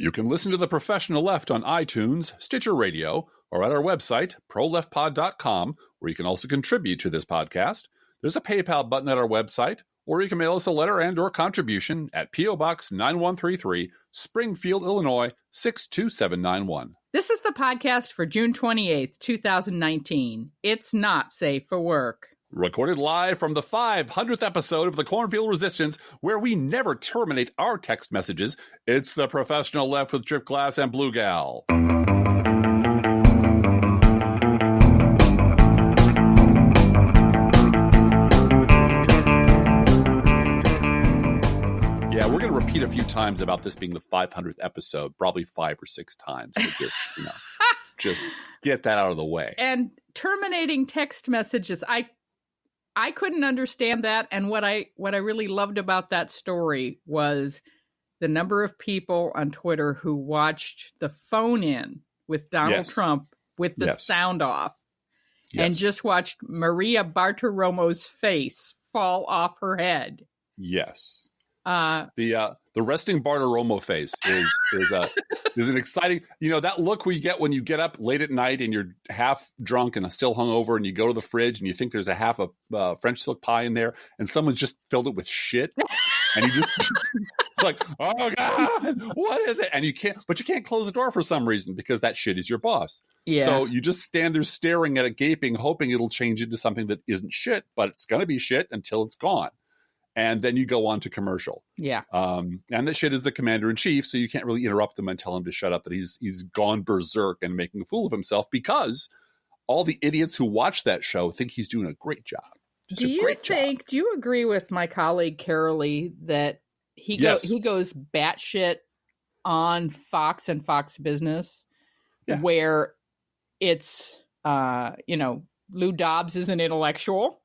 You can listen to The Professional Left on iTunes, Stitcher Radio, or at our website, proleftpod.com, where you can also contribute to this podcast. There's a PayPal button at our website, or you can mail us a letter and or contribution at P.O. Box 9133, Springfield, Illinois 62791. This is the podcast for June 28th, 2019. It's not safe for work. Recorded live from the 500th episode of the Cornfield Resistance, where we never terminate our text messages. It's the professional left with Drift Glass and Blue Gal. Yeah, we're going to repeat a few times about this being the 500th episode, probably five or six times. So just, you know, just get that out of the way. And terminating text messages, I I couldn't understand that and what I what I really loved about that story was the number of people on Twitter who watched the phone in with Donald Yes. Trump with the Yes. sound off and just watched Maria Bartiromo's face fall off her head. yes. Uh The uh, the resting Bartiromo face is is a is an exciting. You know that look we get when you get up late at night and you're half drunk and still hungover, and you go to the fridge and you think there's a half a uh, French silk pie in there, and someone's just filled it with shit, and you just like, oh god, what is it? And you can't, but you can't close the door for some reason because that shit is your boss. yeah. So you just stand there staring at it, gaping, hoping it'll change into something that isn't shit, but it's going to be shit until it's gone. And then you go on to commercial. yeah. Um, and that shit is the commander in chief, so you can't really interrupt him and tell him to shut up. That he's he's gone berserk and making a fool of himself because all the idiots who watch that show think he's doing a great job. Just do you think do you agree with my colleague Carolee that he go, Yes. he goes batshit on Fox and Fox Business Yeah. where it's uh you know Lou Dobbs is an intellectual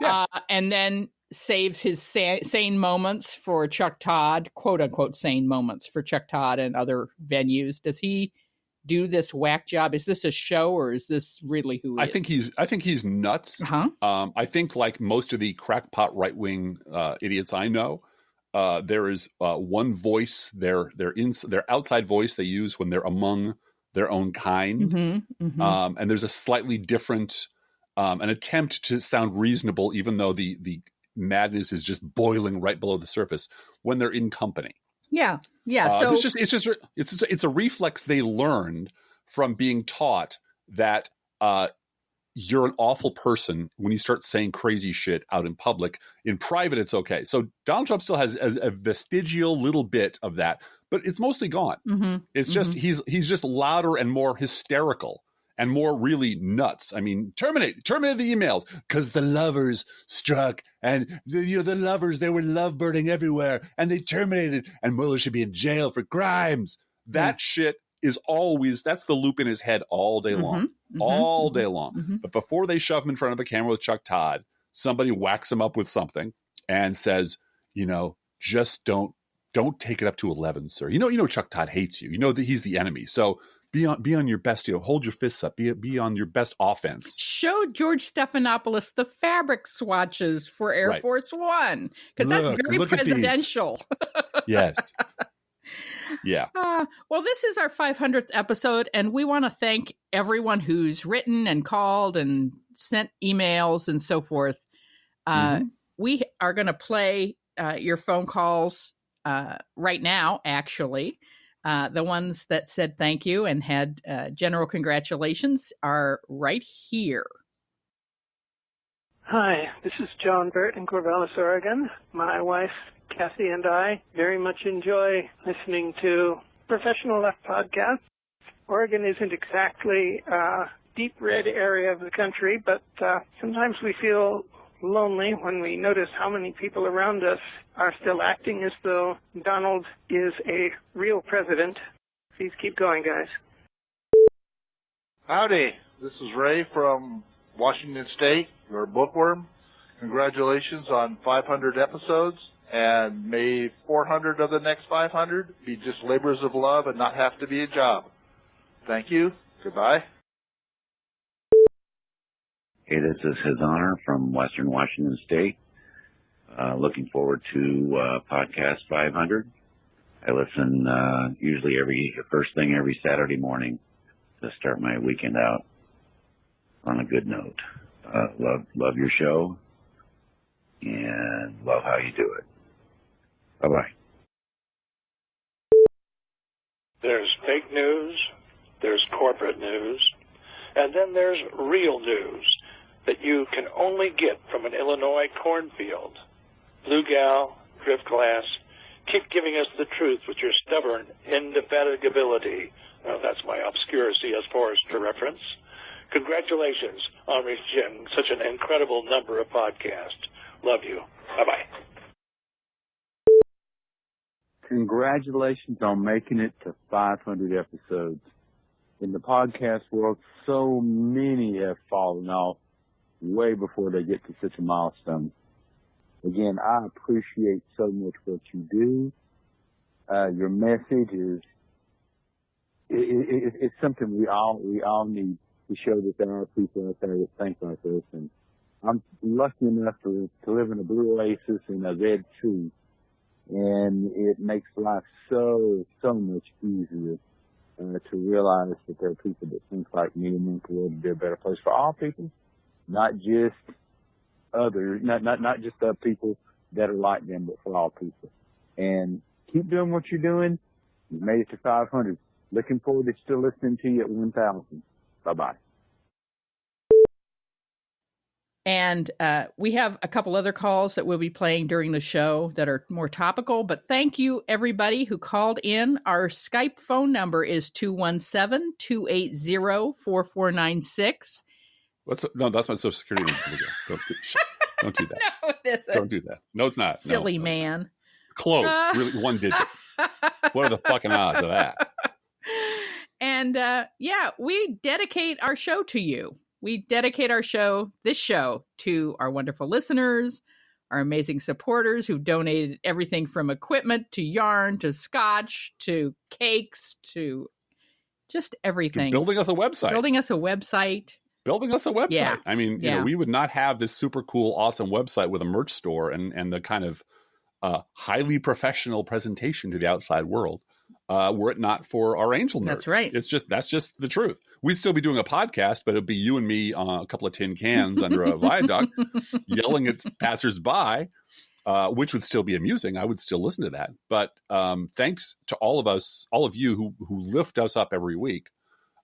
Yeah. uh, and then saves his sa- sane moments for Chuck Todd quote unquote sane moments for Chuck Todd and other venues does he do this whack job is this a show or is this really who he. I is? think he's I think he's nuts. huh Um, I think like most of the crackpot right wing uh, idiots I know, uh, there is uh, one voice their their ins their outside voice they use when they're among their own kind. mhm mhm um, and there's a slightly different um, an attempt to sound reasonable even though the the madness is just boiling right below the surface when they're in company. Yeah yeah Uh, so it's just it's just it's just, it's a reflex they learned from being taught that uh, you're an awful person when you start saying crazy shit out in public. In private it's okay. So donald trump still has a, a vestigial little bit of that but it's mostly gone. Mhm. it's just he's he's just louder and more hysterical and more really nuts. I mean, terminate terminate the emails because the lovers struck and the, you know the lovers they were loveboarding everywhere and they terminated and Mueller should be in jail for crimes. That shit is always that's the loop in his head all day long, Mhm, mhm, all mhm, day long. mhm. But before they shove him in front of a camera with Chuck Todd, somebody whacks him up with something and says, you know, just don't don't take it up to eleven, sir. You know, you know Chuck Todd hates you. You know that he's the enemy. So be on be on your best, you know, hold your fists up, be be on your best offense. Show George Stephanopoulos the fabric swatches for Air Right. Force One because that's very presidential. Yes. yeah. Uh, well, this is our 500th episode, and we want to thank everyone who's written and called and sent emails and so forth. Uh, Mm-hmm. We are going to play uh, your phone calls uh, right now, actually. Uh, the ones that said thank you and had uh, general congratulations are right here. Hi, this is John Burt in Corvallis, Oregon. My wife, Kathy, and I very much enjoy listening to Professional Left podcast. Oregon isn't exactly a deep red area of the country, but uh, sometimes we feel lonely when we notice how many people around us are still acting as though Donald is a real president. Please keep going, guys. Howdy, this is Ray from Washington State, your bookworm. Congratulations on 500 episodes, and may 400 of the next 500 be just labors of love and not have to be a job. Thank you. Goodbye. Hey, this is His Honor from Western Washington State. Uh, looking forward to uh, podcast 500. I listen uh, usually every first thing every Saturday morning to start my weekend out on a good note. Uh, love love your show and love how you do it. Bye bye. There's fake news, there's corporate news, and then there's real news that you can only get from an Illinois cornfield. Blue Gal, Driftglass, keep giving us the truth with your stubborn indefatigability. That's my obscure C.S. Forester reference. Congratulations on reaching such an incredible number of podcasts. Love you. Bye bye. Congratulations on making it to 500 episodes. In the podcast world, so many have fallen off way before they get to such a milestone. Again, I appreciate so much what you do. Uh, your message is, it, it, it's something we all, we all need to show that there are people out there that think like this. And I'm lucky enough to, to live in a blue oasis in a red sea. And it makes life so, so much easier uh, to realize that there are people that think like me and want the world to be a better place for all people, not just others, not not not just the people that are like them, but for all people. And keep doing what you're doing. You made it to 500. Looking forward to still listening to you at 1,000. Bye bye. And uh, we have a couple other calls that we'll be playing during the show that are more topical. But thank you, everybody who called in. Our Skype phone number is 217 280 4496. What's no? That's my social security number. Don't, don't do that. no, it isn't. Don't do that. No, it's not. Silly no, it's not. man. Close. Uh, really, one digit. What are the fucking odds of that? And uh, yeah, we dedicate our show to you. We dedicate our show, this show, to our wonderful listeners, our amazing supporters who've donated everything from equipment to yarn to scotch to cakes to just everything. Building us a website. Building us a website. Building us a website. Yeah. I mean, you Yeah. know, we would not have this super cool, awesome website with a merch store and and the kind of uh, highly professional presentation to the outside world. Uh, were it not for our angel nerd, That's right. It's just that's just the truth. We'd still be doing a podcast, but it'd be you and me on a couple of tin cans under a viaduct, yelling at passersby, uh, which would still be amusing. I would still listen to that. But um, thanks to all of us, all of you who who lift us up every week.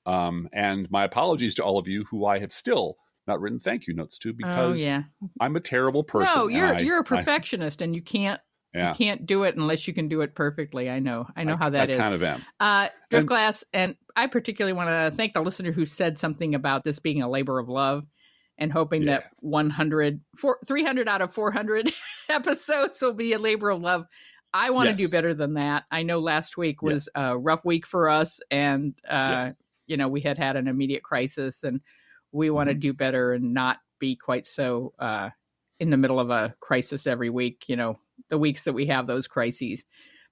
Um, and my apologies to all of you who I have still not written thank you notes to Oh because yeah. I'm a terrible person. No, you're I- you're a I- perfectionist and you can't yeah, you can't do it unless you can do it perfectly. I know. I know I, how that I is. kind of am. Uh, And- Driftglass, and I particularly want to thank the listener who said something about this being a labor of love and hoping Yeah. that 100, four, 300 out of 400 episodes will be a labor of love. I want to do better than that. I know last week Yes. was a rough week for us, and, uh, Yes. You know, we had had an immediate crisis, and we want to Mm-hmm. do better and not be quite so uh, in the middle of a crisis every week, you know, the weeks that we have those crises.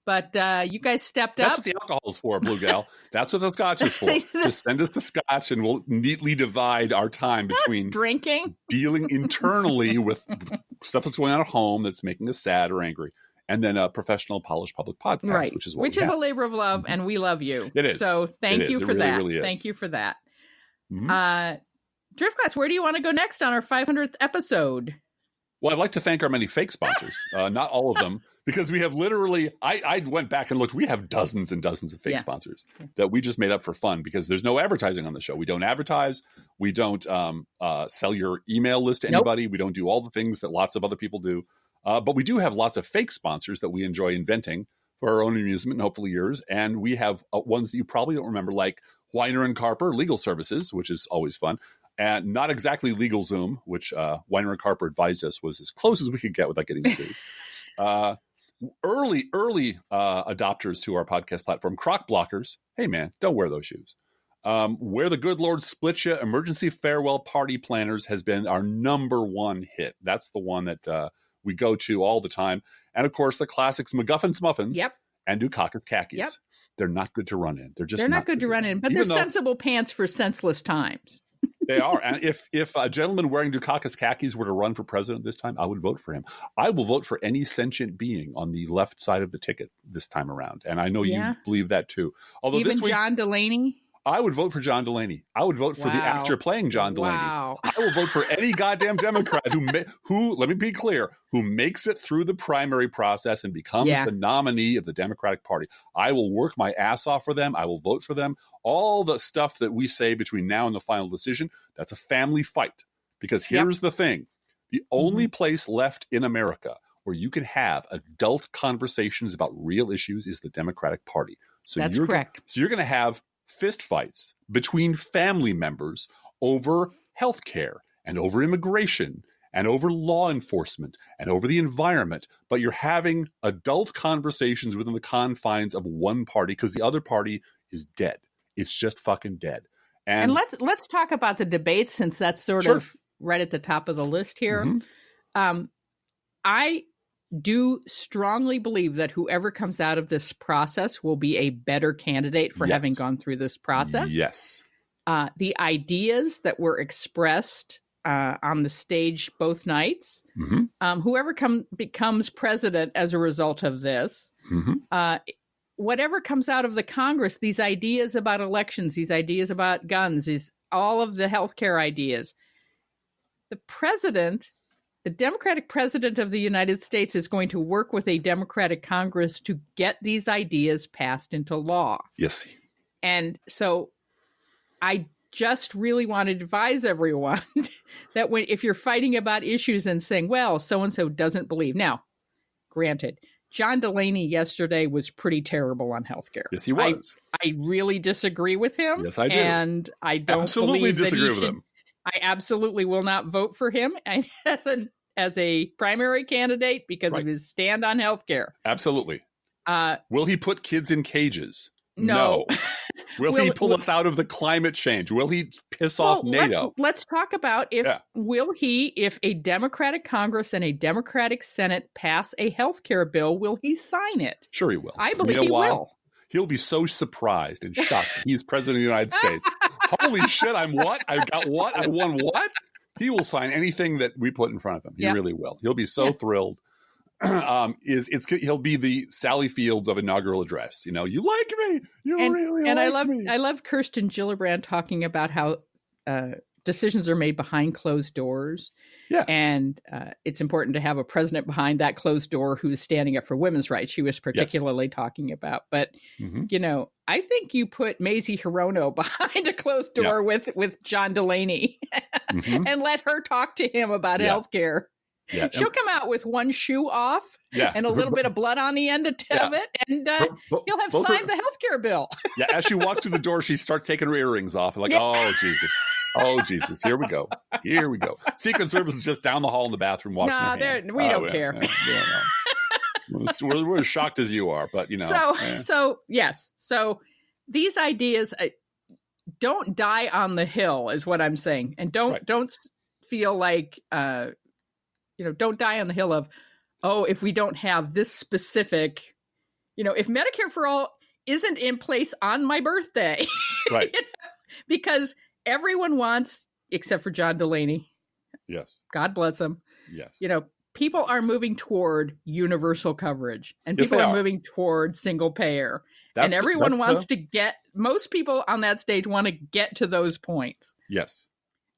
But uh, you guys stepped That's up. what the alcohol's for, Blue Gal. That's what the scotch is for. Just send us the scotch, and we'll neatly divide our time between drinking. dealing internally with stuff that's going on at home that's making us sad or angry, and then a professional, polished public podcast, right which is what which we is have. a labor of love Mhm. and we love you It is. so thank you for really, that really is. thank you for that Mhm. uh driftglass where do you want to go next on our 500th episode Well, I'd like to thank our many fake sponsors. Uh, not all of them, because we have literally. I, I went back and looked. We have dozens and dozens of fake Yeah. sponsors that we just made up for fun because there's no advertising on the show. We don't advertise. We don't um, uh, sell your email list to Nope. anybody. We don't do all the things that lots of other people do. Uh, but we do have lots of fake sponsors that we enjoy inventing for our own amusement and hopefully yours. And we have uh, ones that you probably don't remember, like Weiner and Carper Legal Services, which is always fun and not exactly legal Zoom, which uh, Weiner and Carper advised us was as close as we could get without getting sued. uh, early, early uh, adopters to our podcast platform, Croc Blockers. Hey, man, don't wear those shoes. Um, Where the Good Lord Split Ya, Emergency Farewell Party Planners has been our number one hit. That's the one that uh, we go to all the time. And of course, the classics MacGuffin's Muffins yep and Dukakis Khakis. Yep. They're not good to run in. They're just they're not good to run in but they're though- sensible pants for senseless times they are. And if if a gentleman wearing Dukakis khakis were to run for president this time, I would vote for him. I will vote for any sentient being on the left side of the ticket this time around. And I know Yeah. you believe that too. Although Even this week John Delaney. I would vote for John Delaney. I would vote for the actor playing John Delaney. Wow. I will vote for any goddamn Democrat who who let me be clear, who makes it through the primary process and becomes Yeah. the nominee of the Democratic Party. I will work my ass off for them. I will vote for them. All the stuff that we say between now and the final decision, that's a family fight. Because Yep. here's the thing. The only mm-hmm. place left in America where you can have adult conversations about real issues is the Democratic Party. So That's you're correct. so you're going to have fist fights between family members over health care and over immigration and over law enforcement and over the environment. But you're having adult conversations within the confines of one party because the other party is dead. It's just fucking dead. And, And, let's let's talk about the debates since that's sort Sure. of right at the top of the list here. Mhm. Um, I do strongly believe that whoever comes out of this process will be a better candidate for having gone through this process. yes, Uh, the ideas that were expressed uh, on the stage both nights, Mhm. um, whoever come becomes president as a result of this, Mhm. uh, whatever comes out of the Congress, these ideas about elections, these ideas about guns, these all of the healthcare ideas, the president, the Democratic president of the United States, is going to work with a Democratic Congress to get these ideas passed into law. yes, And so I just really want to advise everyone that when if you're fighting about issues and saying, well, so and so doesn't believe. Now, granted, John Delaney yesterday was pretty terrible on healthcare. yes, he I- was. I really disagree with him. Yes, I do. And I don't Absolutely believe that he disagree with should- him. I absolutely will not vote for him as a as a primary candidate because Right. of his stand on healthcare. Absolutely. Uh, Will he put kids in cages? no. Will, he pull will- us out of the climate change? Will he piss off Well, let- NATO? let's talk about if Yeah. will he, if a Democratic Congress and a Democratic Senate pass a health care bill, will he sign it? Sure, he will. I believe he why? will. He'll be so surprised and shocked. He's president of the United States. Holy shit! I'm what? I got what? I won what? He will sign anything that we put in front of him. He Yeah. really will. He'll be so Yeah. thrilled. um, is it's he'll be the Sally Fields of inaugural address. You know, you like me. You And really and like I love me. I love Kirsten Gillibrand talking about how uh, decisions are made behind closed doors. Yeah. and uh, it's important to have a president behind that closed door who's standing up for women's rights. She was particularly talking about, but Mhm. you know, I think you put Mazie Hirono behind a closed Yeah. door with with John Delaney Mhm. and let her talk to him about Yeah. health care. Yeah. She'll come out with one shoe off yeah. and a little bit of blood on the end of Yeah. it, and uh, you'll have signed the health care bill. Yeah, as she walks through the door, she starts taking her earrings off. like, Yeah. oh Jesus, oh Jesus, here we go, here we go. Secret Service is just down the hall in the bathroom washing Nah, their hands. we Oh, don't yeah, care. yeah, yeah, no. we're, we're as shocked as you are, but you know. so, eh. so yes, so these ideas uh, don't die on the hill, is what I'm saying, and don't Right. don't feel like uh, you know, don't die on the hill of, oh, if we don't have this specific, you know, if Medicare for all isn't in place on my birthday, right, you know, because everyone wants, except for John Delaney, yes, God bless him, yes, you know, people are moving toward universal coverage and Yes, people are, are. moving toward single payer. That's and everyone that's wants the- to get, most people on that stage want to get to those points. yes.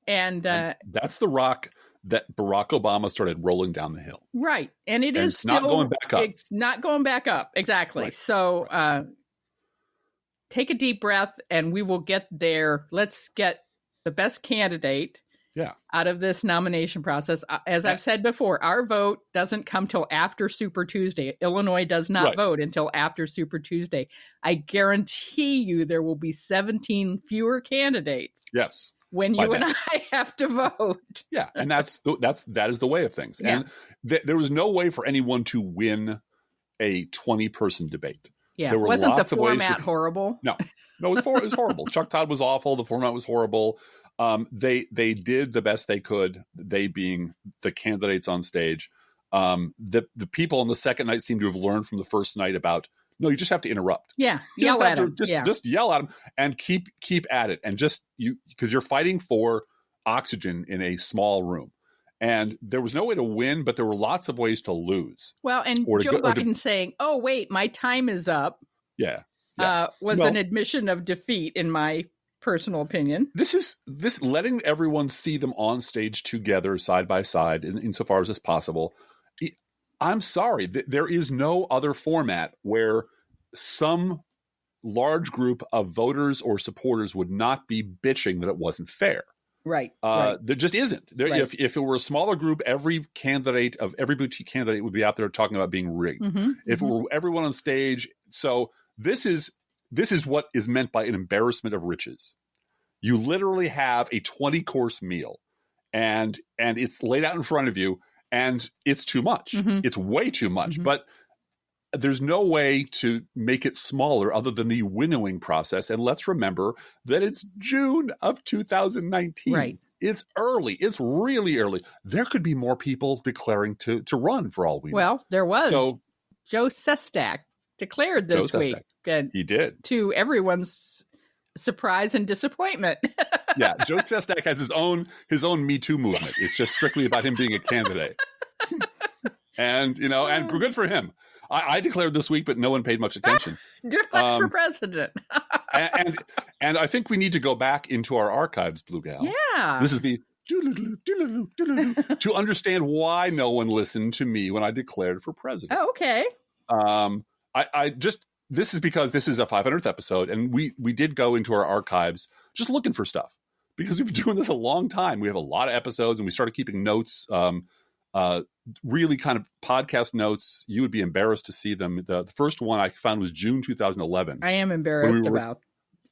And, uh, And that's the rock that Barack Obama started rolling down the hill. right. And it And is it's not going back up. It's not going back up. Exactly. Right. So, uh, take a deep breath and we will get there. Let's get the best candidate Yeah. out of this nomination process. Uh, As I've said before, our vote doesn't come till after Super Tuesday. Illinois does not Right. vote until after Super Tuesday. I guarantee you there will be 17 fewer candidates Yes, when you and. I have to vote. yeah, and that's the, that's that is the way of things. Yeah. And th- there was no way for anyone to win a twenty-person debate. Yeah, There were wasn't the lots of ways format horrible? No, no, it was, for, it was horrible. Chuck Todd was awful. The format was horrible. Um, they they did the best they could. They being the candidates on stage. Um, the the people on the second night seem to have learned from the first night about no, you just have to interrupt. Yeah, You yell just at him. Just yeah, just yell at them and keep keep at it and just you because you're fighting for oxygen in a small room. And there was no way to win, but there were lots of ways to lose. Well, and Joe go- or to- Biden saying, "Oh wait, my time is up," Yeah. Yeah. uh, was Well- an admission of defeat, in my personal opinion. this is this letting everyone see them on stage together side by side in, insofar as is possible i'm sorry th- there is no other format where some large group of voters or supporters would not be bitching that it wasn't fair Right. uh, right. there just isn't there, Right. if, if it were a smaller group every candidate of every boutique candidate would be out there talking about being rigged Mhm, if mhm. it were everyone on stage so this is this is what is meant by an embarrassment of riches you literally have a 20 course meal and and it's laid out in front of you and it's too much Mhm. it's way too much Mhm. but there's no way to make it smaller other than the winnowing process and let's remember that it's june of 2019 Right. it's early it's really early there could be more people declaring to to run for all we know well, there was so Joe Sestak declared Joe this week, Sestak. and he did to everyone's surprise and disappointment. yeah, Joe Sestak has his own his own Me Too movement. It's just strictly about him being a candidate, and you know, and good for him. I, I declared this week, but no one paid much attention. Drift Flex for Um, president. and, and and I think we need to go back into our archives, Blue Gal. yeah. This is the to understand why no one listened to me when I declared for president. oh, okay. Um, I, I just this is because this is a 500th episode, and we we did go into our archives just looking for stuff because we've been doing this a long time. We have a lot of episodes, and we started keeping notes. Um, uh, really kind of podcast notes. You would be embarrassed to see them. The, the first one I found was June 2011. I am embarrassed were- about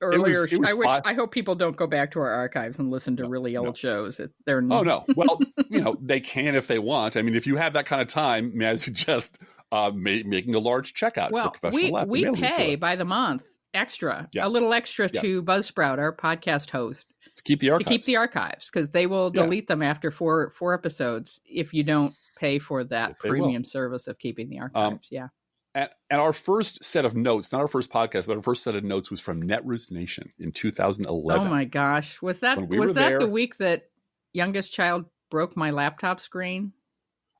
earlier. it was I wish. I hope people don't go back to our archives and listen to really old no. shows. They're not. Oh no! Well, you know they can if they want. I mean, if you have that kind of time, may I suggest uh, ma- making a large checkout well, to professional we lab. we it pay by the month extra, Yeah. a little extra Yes. to Buzzsprout, our podcast host, to keep the to archives. keep the archives because they will Yeah. delete them after four four episodes if you don't pay for that Yes, premium service of keeping the archives. yeah. And, and our first set of notes, not our first podcast, but our first set of notes was from Netroots Nation in 2011. Oh my gosh, was that we was that there- the week that youngest child broke my laptop screen?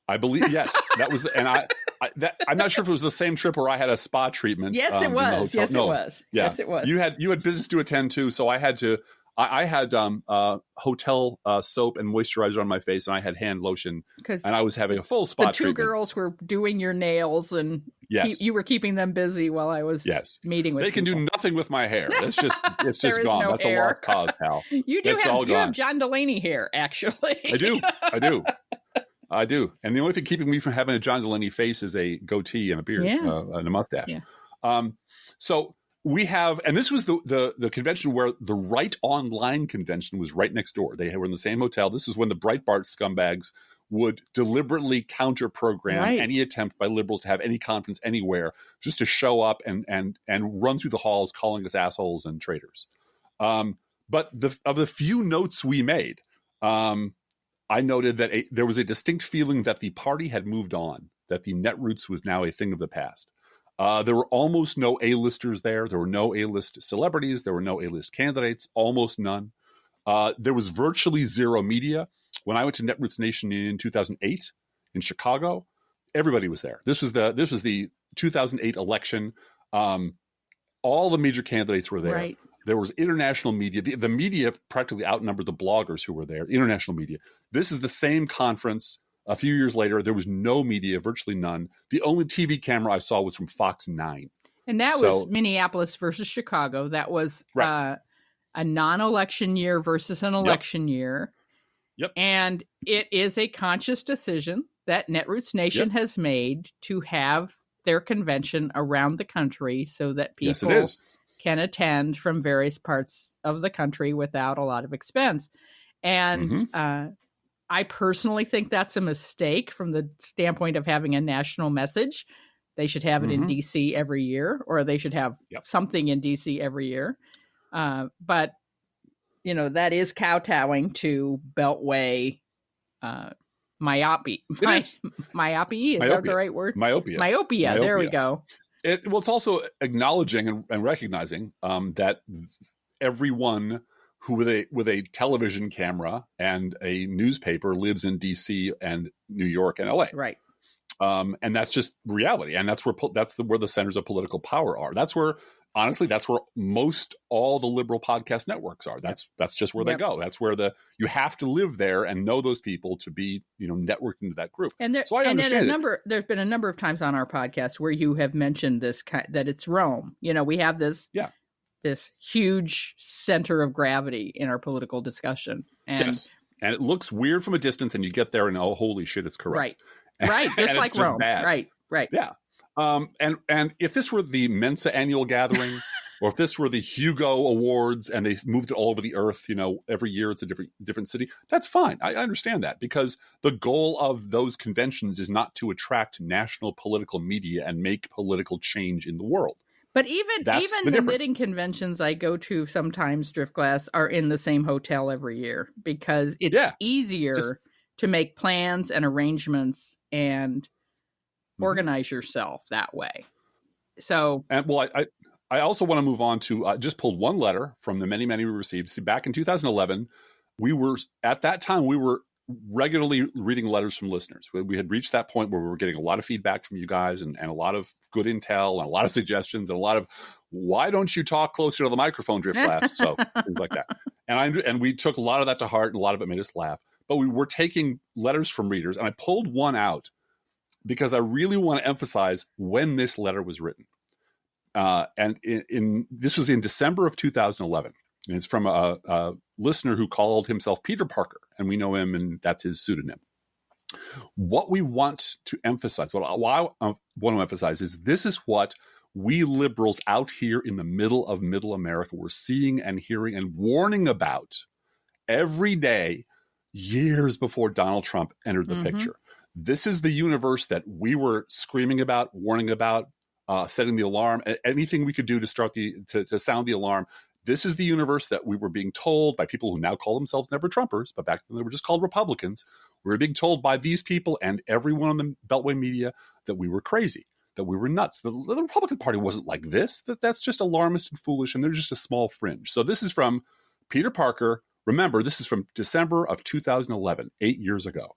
I believe yes, that was, the, and I, I that, I'm not sure if it was the same trip where I had a spa treatment. Yes, um, it was. Yes, No, it was. Yeah, Yes, it was. You had you had business to attend to, so I had to. I, I had um, uh, hotel uh, soap and moisturizer on my face, and I had hand lotion, Because and I was having a full spa the two treatment. girls were doing your nails and yes, you, you were keeping them busy while I was yes. meeting with They can do nothing with my hair. It's just it's just gone. no That's hair. a lost cause, pal. You do That's have you have. John Delaney hair, actually. I do. I do. I do. And the only thing keeping me from having a John Delaney face is a goatee and a beard Yeah. uh, and a mustache. Yeah. Um, so we have, and this was the, the the convention where the Right Online convention was right next door. They were in the same hotel. This is when the Breitbart scumbags would deliberately counter program Right. any attempt by liberals to have any conference anywhere just to show up and and and run through the halls calling us assholes and traitors. Um, but the of the few notes we made, um, I noted that a, there was a distinct feeling that the party had moved on, that the Netroots was now a thing of the past. Uh, there were almost no A-listers there. There were no A-list celebrities. There were no A-list candidates, almost none. Uh, there was virtually zero media. When I went to Netroots Nation in 2008 in Chicago, everybody was there. This was the this was the 2008 election. Um, all the major candidates were there. Right. There was international media. The, the media practically outnumbered the bloggers who were there, international media. This is the same conference. A few years later, there was no media, virtually none. The only TV camera I saw was from Fox 9. And that So- was Minneapolis versus Chicago. That was Right. uh, a non-election year versus an election year. Yep. And it is a conscious decision that Netroots Nation Yep. has made to have their convention around the country so that people yes, can attend from various parts of the country without a lot of expense. And Mhm. uh, I personally think that's a mistake from the standpoint of having a national message. They should have it in Mhm. DC every year, or they should have Yep. something in DC every year. Uh, but you know that is kowtowing to Beltway uh, myopia. My, is. myopia is that the right word? Myopia. Myopia. There we go. It, well, it's also acknowledging and, and recognizing um, that everyone who with a with a television camera and a newspaper lives in D.C. and New York and L.A. Right. Um, and that's just reality, and that's where that's the, where the centers of political power are. That's where honestly, that's where most all the liberal podcast networks are. That's that's just where Yep. they go. That's where the you have to live there and know those people to be you know networked into that group. And there, So I and understand a it. number. There's been a number of times on our podcast where you have mentioned this that it's Rome. You know, we have this, Yeah. This huge center of gravity in our political discussion, and yes, and it looks weird from a distance, and you get there and oh, holy shit, it's correct. right, right, just like it's just Rome, right, right. Yeah. Um, and and if this were the Mensa annual gathering, or if this were the Hugo Awards, and they moved it all over the earth, you know, every year it's a different different city, that's fine. I, I understand that because the goal of those conventions is not to attract national political media and make political change in the world. But even That's even the the, knitting conventions I go to sometimes, Driftglass, are in the same hotel every year because it's Yeah. easier Just- to make plans and arrangements and Mhm. organize yourself that way. So And well, I, I, I also want to move on to I just pulled one letter from the many, many we received. See, back in 2011, we were at that time we were regularly reading letters from listeners. We, we had reached that point where we were getting a lot of feedback from you guys and, and a lot of good intel and a lot of suggestions and a lot of why don't you talk closer to the microphone, drift glass? So things like that. And I and we took a lot of that to heart and a lot of it made us laugh. But we were taking letters from readers, and I pulled one out because I really want to emphasize when this letter was written. Uh, and in, in this was in December of 2011, and it's from a, a listener who called himself Peter Parker, and we know him, and that's his pseudonym. What we want to emphasize, what I, what I want to emphasize, is this is what we liberals out here in the middle of Middle America were seeing and hearing and warning about every day, years before Donald Trump entered the Mhm. picture. This is the universe that we were screaming about, warning about, uh, setting the alarm, anything we could do to start the to, to sound the alarm. This is the universe that we were being told by people who now call themselves never Trumpers, but back then they were just called Republicans. We were being told by these people and everyone on the Beltway media that we were crazy, that we were nuts. The, the Republican Party wasn't like this. That that's just alarmist and foolish, and they're just a small fringe. So this is from Peter Parker. Remember, this is from December of 2011, eight years ago.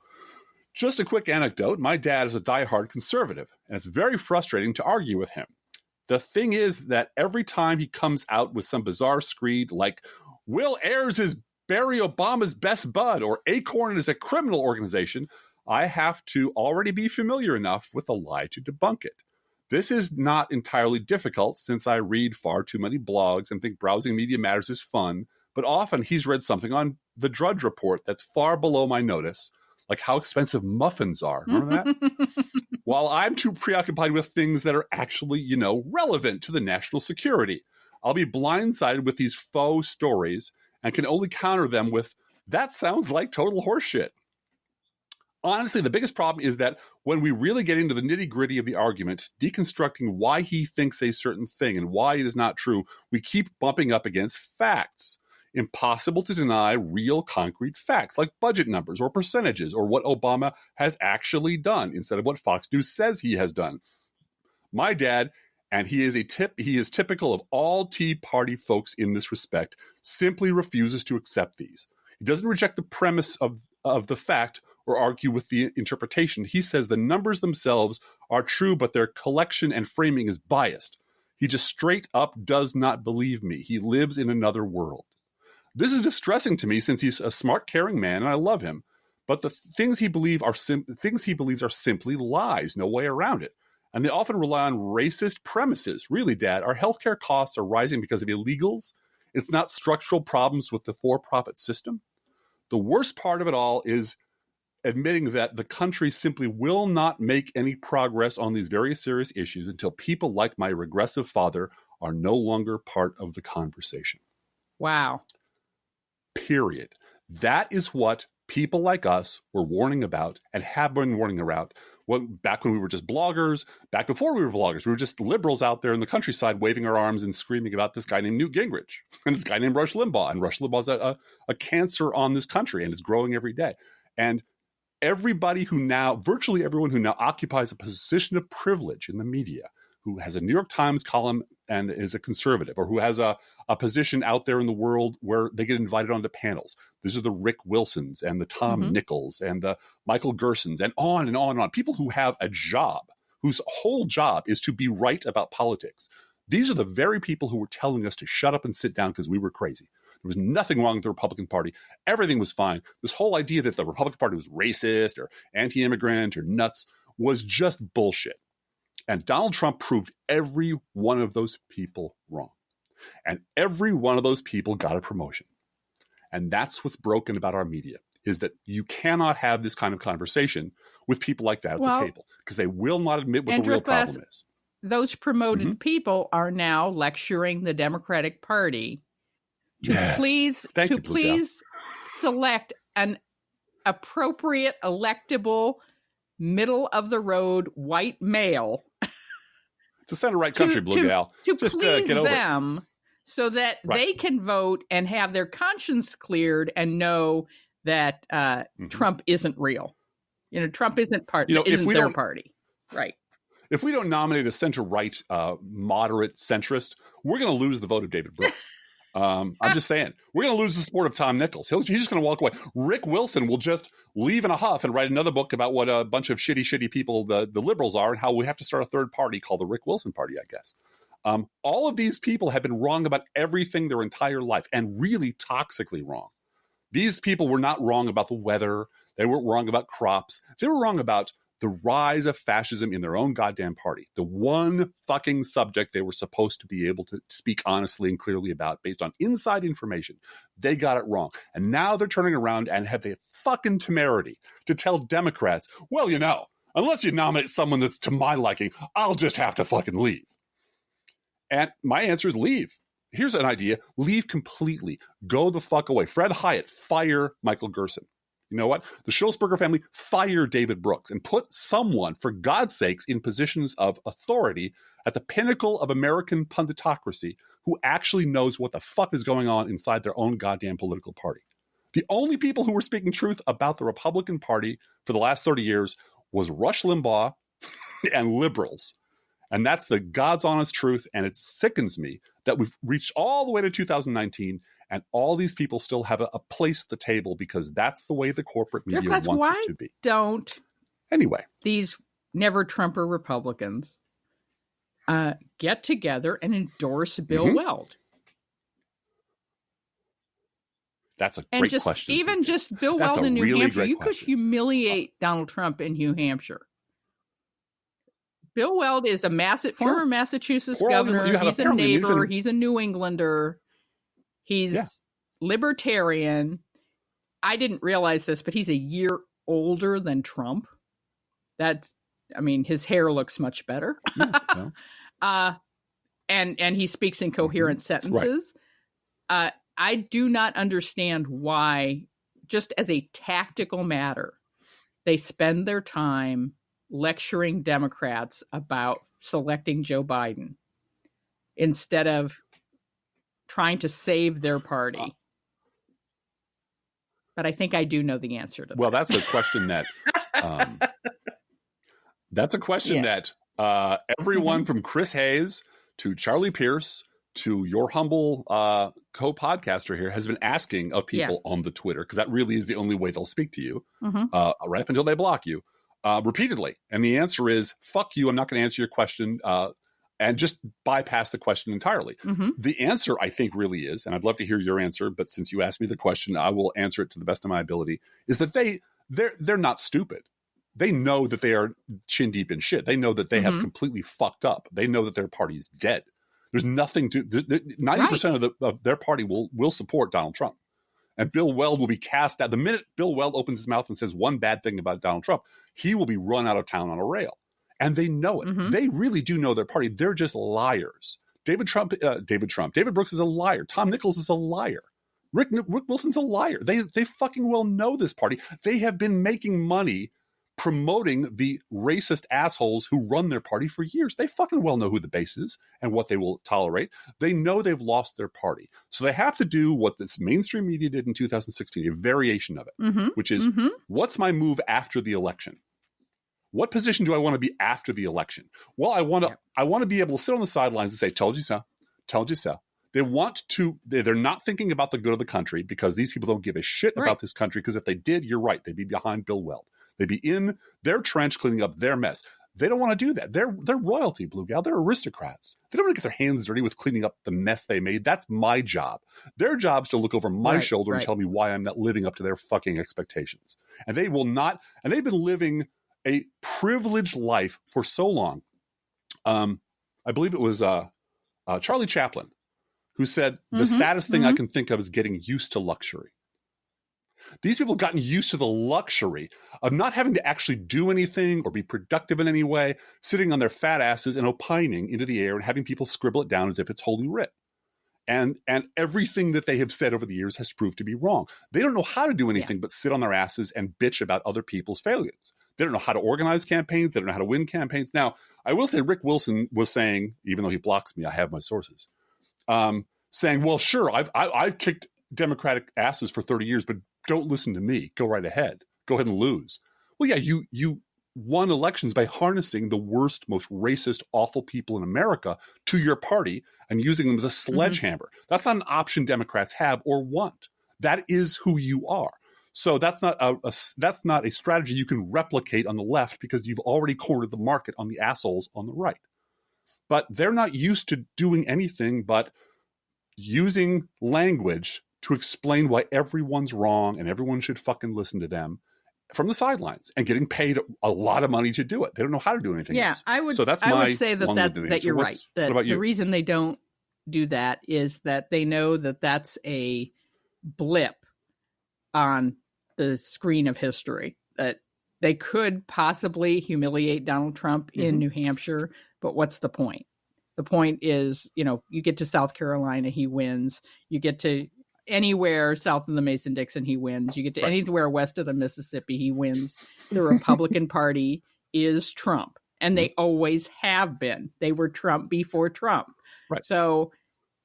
Just a quick anecdote my dad is a diehard conservative, and it's very frustrating to argue with him. The thing is that every time he comes out with some bizarre screed like, Bill Ayers is Barry Obama's best bud, or Acorn is a criminal organization, I have to already be familiar enough with the lie to debunk it. This is not entirely difficult since I read far too many blogs and think browsing media matters is fun, but often he's read something on the Drudge Report that's far below my notice, like how expensive muffins are. Remember that? While I'm too preoccupied with things that are actually, you know, relevant to the national security, I'll be blindsided with these faux stories and can only counter them with, that sounds like total horseshit. Honestly, the biggest problem is that when we really get into the nitty gritty of the argument, deconstructing why he thinks a certain thing and why it is not true, we keep bumping up against facts. Impossible to deny real concrete facts like budget numbers or percentages or what Obama has actually done instead of what Fox News says he has done. My dad, and he is a tip he is typical of all Tea Party folks in this respect, simply refuses to accept these. He doesn't reject the premise of, of the fact or argue with the interpretation. He says the numbers themselves are true, but their collection and framing is biased. He just straight up does not believe me. He lives in another world. This is distressing to me since he's a smart, caring man, and I love him. But the things he believe are things he believes are simply lies, no way around it. And they often rely on racist premises. Really, Dad, our healthcare costs are rising because of illegals. It's not structural problems with the for-profit system. The worst part of it all is admitting that the country simply will not make any progress on these very serious issues until people like my regressive father are no longer part of the conversation. wow. Period. That is what people like us were warning about and have been warning about. When, back when we were just bloggers, back before we were bloggers, we were just liberals out there in the countryside waving our arms and screaming about this guy named Newt Gingrich and this guy named Rush Limbaugh. And Rush Limbaugh's a, a, a cancer on this country and it's growing every day. And everybody who now, virtually everyone who now occupies a position of privilege in the media, who has a New York Times column and is a conservative, or who has a, a position out there in the world where they get invited onto panels. These are the Rick Wilsons and the Tom Mhm. Nichols and the Michael Gersons and on and on and on. People who have a job, whose whole job is to be right about politics. These are the very people who were telling us to shut up and sit down because we were crazy. There was nothing wrong with the Republican Party. Everything was fine. This whole idea that the Republican Party was racist or anti immigrant or nuts was just bullshit. And Donald Trump proved every one of those people wrong. And every one of those people got a promotion. And that's what's broken about our media is that you cannot have this kind of conversation with people like that at Well, the table because they will not admit what the real Glass- problem is. Those promoted Mhm. people are now lecturing the Democratic Party to Yes. please Thank to you, please select an appropriate electable middle of the road white male It's a center right to- country, Blue to- Gal. to Just, uh, please get over it. them so that Right. they can vote and have their conscience cleared and know that uh, Mhm. Trump isn't real. You know, Trump isn't part You know, if isn't we their party. Right. If we don't nominate a center right, uh, moderate centrist, we're going to lose the vote of David Brooks. Um, I'm just saying, we're going to lose the support of Tom Nichols. He'll, he's just going to walk away. Rick Wilson will just leave in a huff and write another book about what a bunch of shitty, shitty people the, the liberals are and how we have to start a third party called the Rick Wilson Party, I guess. Um, all of these people have been wrong about everything their entire life and really toxically wrong. These people were not wrong about the weather. They weren't wrong about crops. They were wrong about the rise of fascism in their own goddamn party. The one fucking subject they were supposed to be able to speak honestly and clearly about based on inside information. They got it wrong. And now they're turning around and have the fucking temerity to tell Democrats, well, you know, unless you nominate someone that's to my liking, I'll just have to fucking leave. And my answer is leave. Here's an idea leave completely. Go the fuck away. Fred Hiatt, fire Michael Gerson. You know what? The Sulzberger family, fire David Brooks and put someone, for God's sakes, in positions of authority at the pinnacle of American punditocracy who actually knows what the fuck is going on inside their own goddamn political party. The only people who were speaking truth about the Republican Party for the last 30 years was Rush Limbaugh and liberals. And that's the God's honest truth. And it sickens me that we've reached all the way to 2019 and all these people still have a, a place at the table because that's the way the corporate media Because wants why it to be. Don't Anyway, these never Trumper Republicans uh, get together and endorse Bill Mhm. Weld? that's a And great just question. even just Bill That's Weld in New really Hampshire, you could question. humiliate Donald Trump in New Hampshire. Bill Weld is a Mass- former Massachusetts Poor governor. He's a neighbor. He's a New Englander. He's Yeah. libertarian. I didn't realize this, but he's a year older than Trump. That's, I mean, his hair looks much better. Yeah, well, uh, and and he speaks in coherent sentences. Uh, I do not understand why, just as a tactical matter, they spend their time lecturing Democrats about selecting Joe Biden instead of trying to save their party. But I think I do know the answer to well, that. that's a question that um, that's a question Yeah. that uh, everyone from Chris Hayes to Charlie Pierce to your humble uh, co-podcaster here has been asking of people on the Twitter because that really is the only way they'll speak to you Mhm. uh, right up until they block you uh, repeatedly. And the answer is "fuck you." I'm not going to answer your question. And just bypass the question entirely. Mhm. The answer, I think, really is, and I'd love to hear your answer, but since you asked me the question, I will answer it to the best of my ability. Is that they they're they're not stupid. They know that they are chin deep in shit. They know that they have Mhm. completely fucked up. They know that their party is dead. There's nothing to ninety percent of the of their party will will support Donald Trump, and Bill Weld will be cast out the minute Bill Weld opens his mouth and says one bad thing about Donald Trump. He will be run out of town on a rail, and they know it. Mhm. They really do know their party. They're just liars. David Trump, uh, David Trump, David Brooks is a liar. Tom Nichols is a liar. Rick Rick Wilson's a liar. They they fucking well know this party. They have been making money promoting the racist assholes who run their party for years. They fucking well know who the base is and what they will tolerate. They know they've lost their party. So they have to do what this mainstream media did in 2016, a variation of it, Mhm. which is Mhm. what's my move after the election? What position do I want to be after the election? Well, I want to Yep. I want to be able to sit on the sidelines and say, "Told you so, told you so." They want to. they- They're not thinking about the good of the country because these people don't give a shit Right. about this country. Because if they did, you're right, they'd be behind Bill Weld. They'd be in their trench cleaning up their mess. They don't want to do that. They're they're royalty, Blue Gal. They're aristocrats. They don't want to get their hands dirty with cleaning up the mess they made. That's my job. Their job is to look over my Right, shoulder and tell me why I'm not living up to their fucking expectations. And they will not. And they've been living a privileged life for so long. Um, I believe it was uh, uh, Charlie Chaplin who said the Mhm, saddest thing I mhm. can think of is getting used to luxury. These people have gotten used to the luxury of not having to actually do anything or be productive in any way, sitting on their fat asses and opining into the air and having people scribble it down as if it's holy writ. And and everything that they have said over the years has proved to be wrong. They don't know how to do anything but sit on their asses and bitch about other people's failures. They don't know how to organize campaigns. They don't know how to win campaigns. Now, I will say Rick Wilson was saying, even though he blocks me, I have my sources, um, saying, "Well, sure, I've I, I've kicked Democratic asses for thirty years, but don't listen to me. Go right ahead. Go ahead and lose." Well, yeah, you you won elections by harnessing the worst, most racist, awful people in America to your party and using them as a sledgehammer. That's not an option Democrats have or want. That is who you are. So that's not a, a that's not a strategy you can replicate on the left because you've already cornered the market on the assholes on the right. But they're not used to doing anything but using language to explain why everyone's wrong and everyone should fucking listen to them from the sidelines and getting paid a lot of money to do it. They don't know how to do anything yeah else. I would So that's I would say that that, that you're What's- right that about the reason they don't do that is that they know that that's a blip on the screen of history that they could possibly humiliate Donald Trump in Mhm. New Hampshire but what's the point the point is you know you get to South Carolina he wins you get to anywhere south of the Mason Dixon he wins you get to Right. anywhere west of the Mississippi he wins the Republican Party is Trump. And they always have been. They were Trump before Trump. Right. So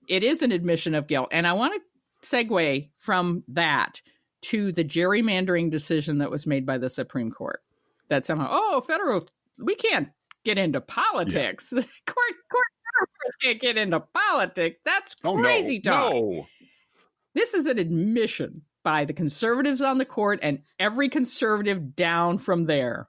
it is an admission of guilt. And I want to segue from that to the gerrymandering decision that was made by the Supreme Court. That somehow, oh, federal, we can't get into politics. court, court, federal can't get into politics. That's Oh crazy no, talk no. this is an admission by the conservatives on the court and every conservative down from there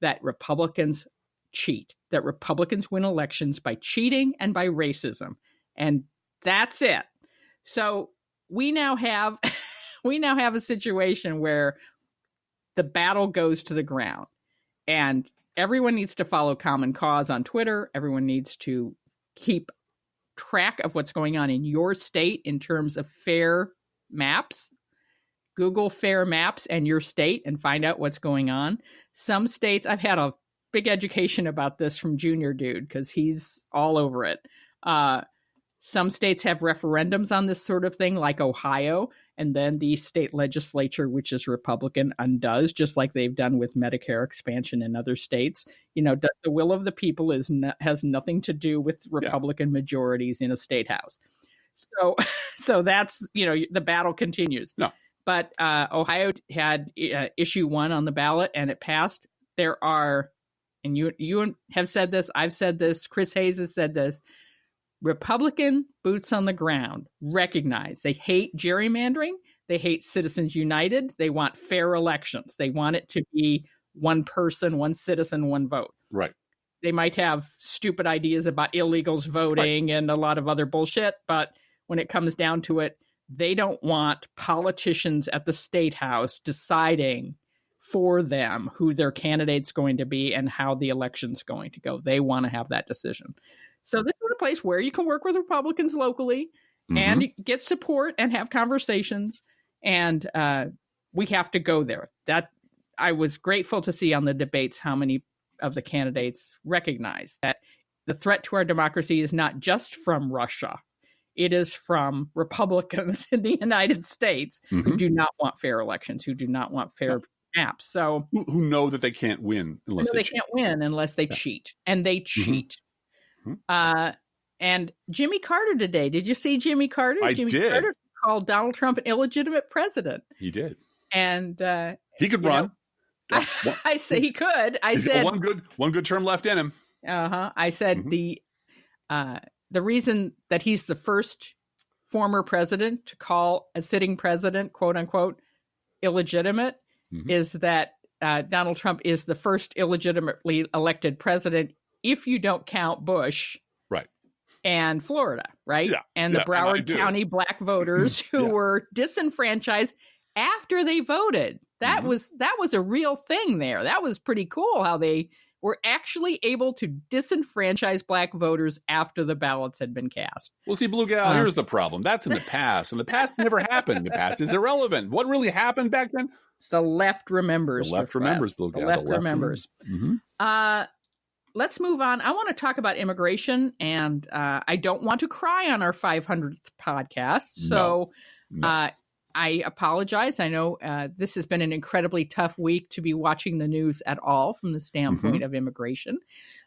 that Republicans cheat, that Republicans win elections by cheating and by racism. And that's it. So we now have we now have a situation where the battle goes to the ground and everyone needs to follow common cause on Twitter. Everyone needs to keep track of what's going on in your state in terms of fair maps. Google fair maps and your state and find out what's going on. Some states, I've had a big education about this from Junior Dude because he's all over it. Uh, some states have referendums on this sort of thing, like Ohio, and then the state legislature, which is Republican, undoes, just like they've done with Medicare expansion in other states. You know, the the will of the people is no, has nothing to do with Republican majorities in a state house. So, so that's you know the battle continues. No. but uh, Ohio had uh, issue one on the ballot and it passed. There are, and you you have said this, I've said this, Chris Hayes has said this. Republican boots on the ground recognize they hate gerrymandering. They hate Citizens United. They want fair elections. They want it to be one person, one citizen, one vote. Right. They might have stupid ideas about illegals voting and a lot of other bullshit, but when it comes down to it, they don't want politicians at the state house deciding for them who their candidate's going to be and how the election's going to go. They want to have that decision. So this is a place where you can work with Republicans locally Mhm. and get support and have conversations. And uh, we have to go there. That I was grateful to see on the debates how many of the candidates recognize that the threat to our democracy is not just from Russia. It is from Republicans in the United States who Mhm. do not want fair elections, who do not want fair maps. So who, who know that they can't win unless they, they can't win unless they Yeah. cheat, and they cheat. Mhm. Uh, and Jimmy Carter today. Did you see Jimmy Carter? I Jimmy did. Carter called Donald Trump an illegitimate president, He did. and uh, He could You know, run. I, I say he could. I He's said one good one good term left in him. Uh huh. I said Mhm. the uh, the reason that he's the first former president to call a sitting president "quote unquote" illegitimate Mhm. is that uh, Donald Trump is the first illegitimately elected president if you don't count Bush. Right. And Florida, right? Yeah, And the and I Broward do. County black voters who Yeah. were disenfranchised after they voted. That Mhm. was that was a real thing there. That was pretty cool how they were actually able to disenfranchise black voters after the ballots had been cast. Well, see, Blue Gal, Uh. here's the problem. That's in the past, and the past never happened. The past is irrelevant. What really happened back then? The left remembers. The left Request. remembers, Blue Gal. The Gal. left remembers. hmm Uh, let's move on. I want to talk about immigration, and uh, I don't want to cry on our 500th podcast. So No. uh, I apologize. I know uh, this has been an incredibly tough week to be watching the news at all from the standpoint of immigration.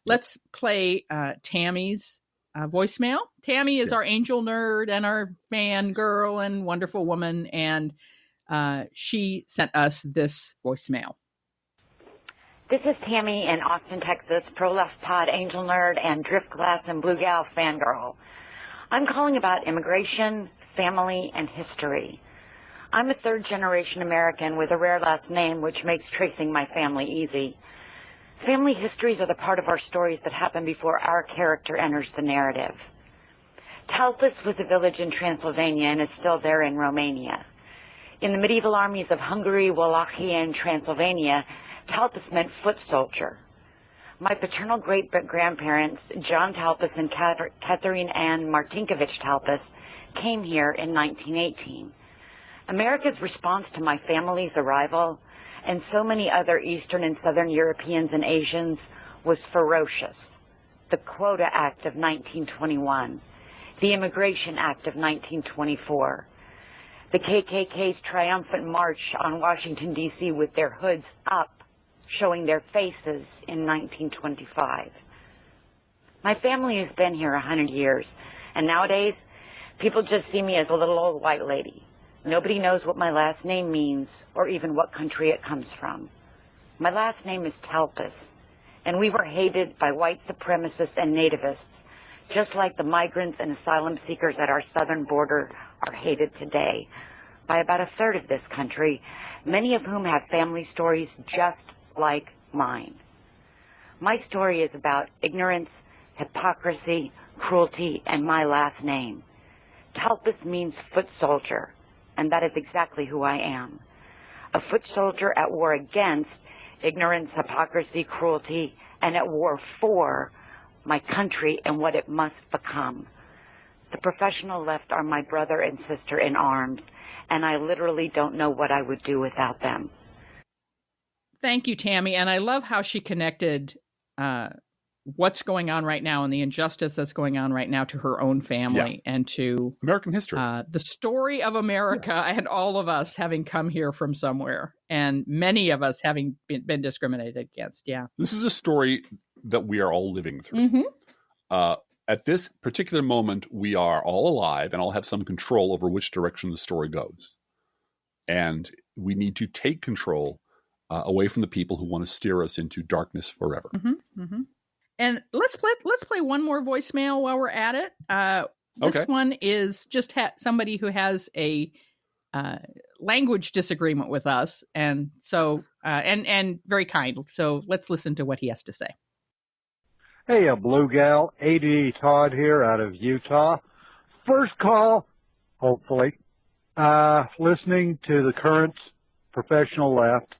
Let's play uh, Tammy's uh, voicemail. Tammy is Yeah. our angel nerd and our fan girl and wonderful woman, and uh, she sent us this voicemail. This is Tammy in Austin, Texas, Pro Left Pod Angel Nerd and Drift Glass and Blue Gal fangirl. I'm calling about immigration, family, and history. I'm a third generation American with a rare last name which makes tracing my family easy. Family histories are the part of our stories that happen before our character enters the narrative. Talpas was a village in Transylvania and is still there in Romania. In the medieval armies of Hungary, Wallachia, and Transylvania, Talpas meant foot soldier. My paternal great grandparents, John Talpas and Catherine Ann Martinkovich Talpas, came here in 1918. America's response to my family's arrival and so many other Eastern and Southern Europeans and Asians was ferocious. The Quota Act of 1921, the Immigration Act of 1924, the KKK's triumphant march on Washington, D.C. with their hoods up, showing their faces in 1925. My family has been here a hundred years, and nowadays, people just see me as a little old white lady. Nobody knows what my last name means or even what country it comes from. My last name is Talpas, and we were hated by white supremacists and nativists, just like the migrants and asylum seekers at our southern border are hated today by about a third of this country, many of whom have family stories just like mine. My story is about ignorance, hypocrisy, cruelty, and my last name. Talpas means foot soldier, and that is exactly who I am. A foot soldier at war against ignorance, hypocrisy, cruelty, and at war for my country and what it must become. The professional left are my brother and sister in arms, and I literally don't know what I would do without them. Thank you, Tammy. And I love how she connected uh, what's going on right now and the injustice that's going on right now to her own family and to American history. uh, the story of America and all of us having come here from somewhere and many of us having been, been discriminated against. Yeah. this is a story that we are all living through. hmm Uh, at this particular moment, we are all alive and all have some control over which direction the story goes. And we need to take control uh, away from the people who want to steer us into darkness forever. hmm hmm And let's play let's play one more voicemail while we're at it. Uh, this Okay. one is just ha- somebody who has a uh, language disagreement with us, and so uh, and and very kind. So let's listen to what he has to say. Hey, a blue gal, AD Todd here out of Utah. First call, hopefully. Uh, listening to the current professional left.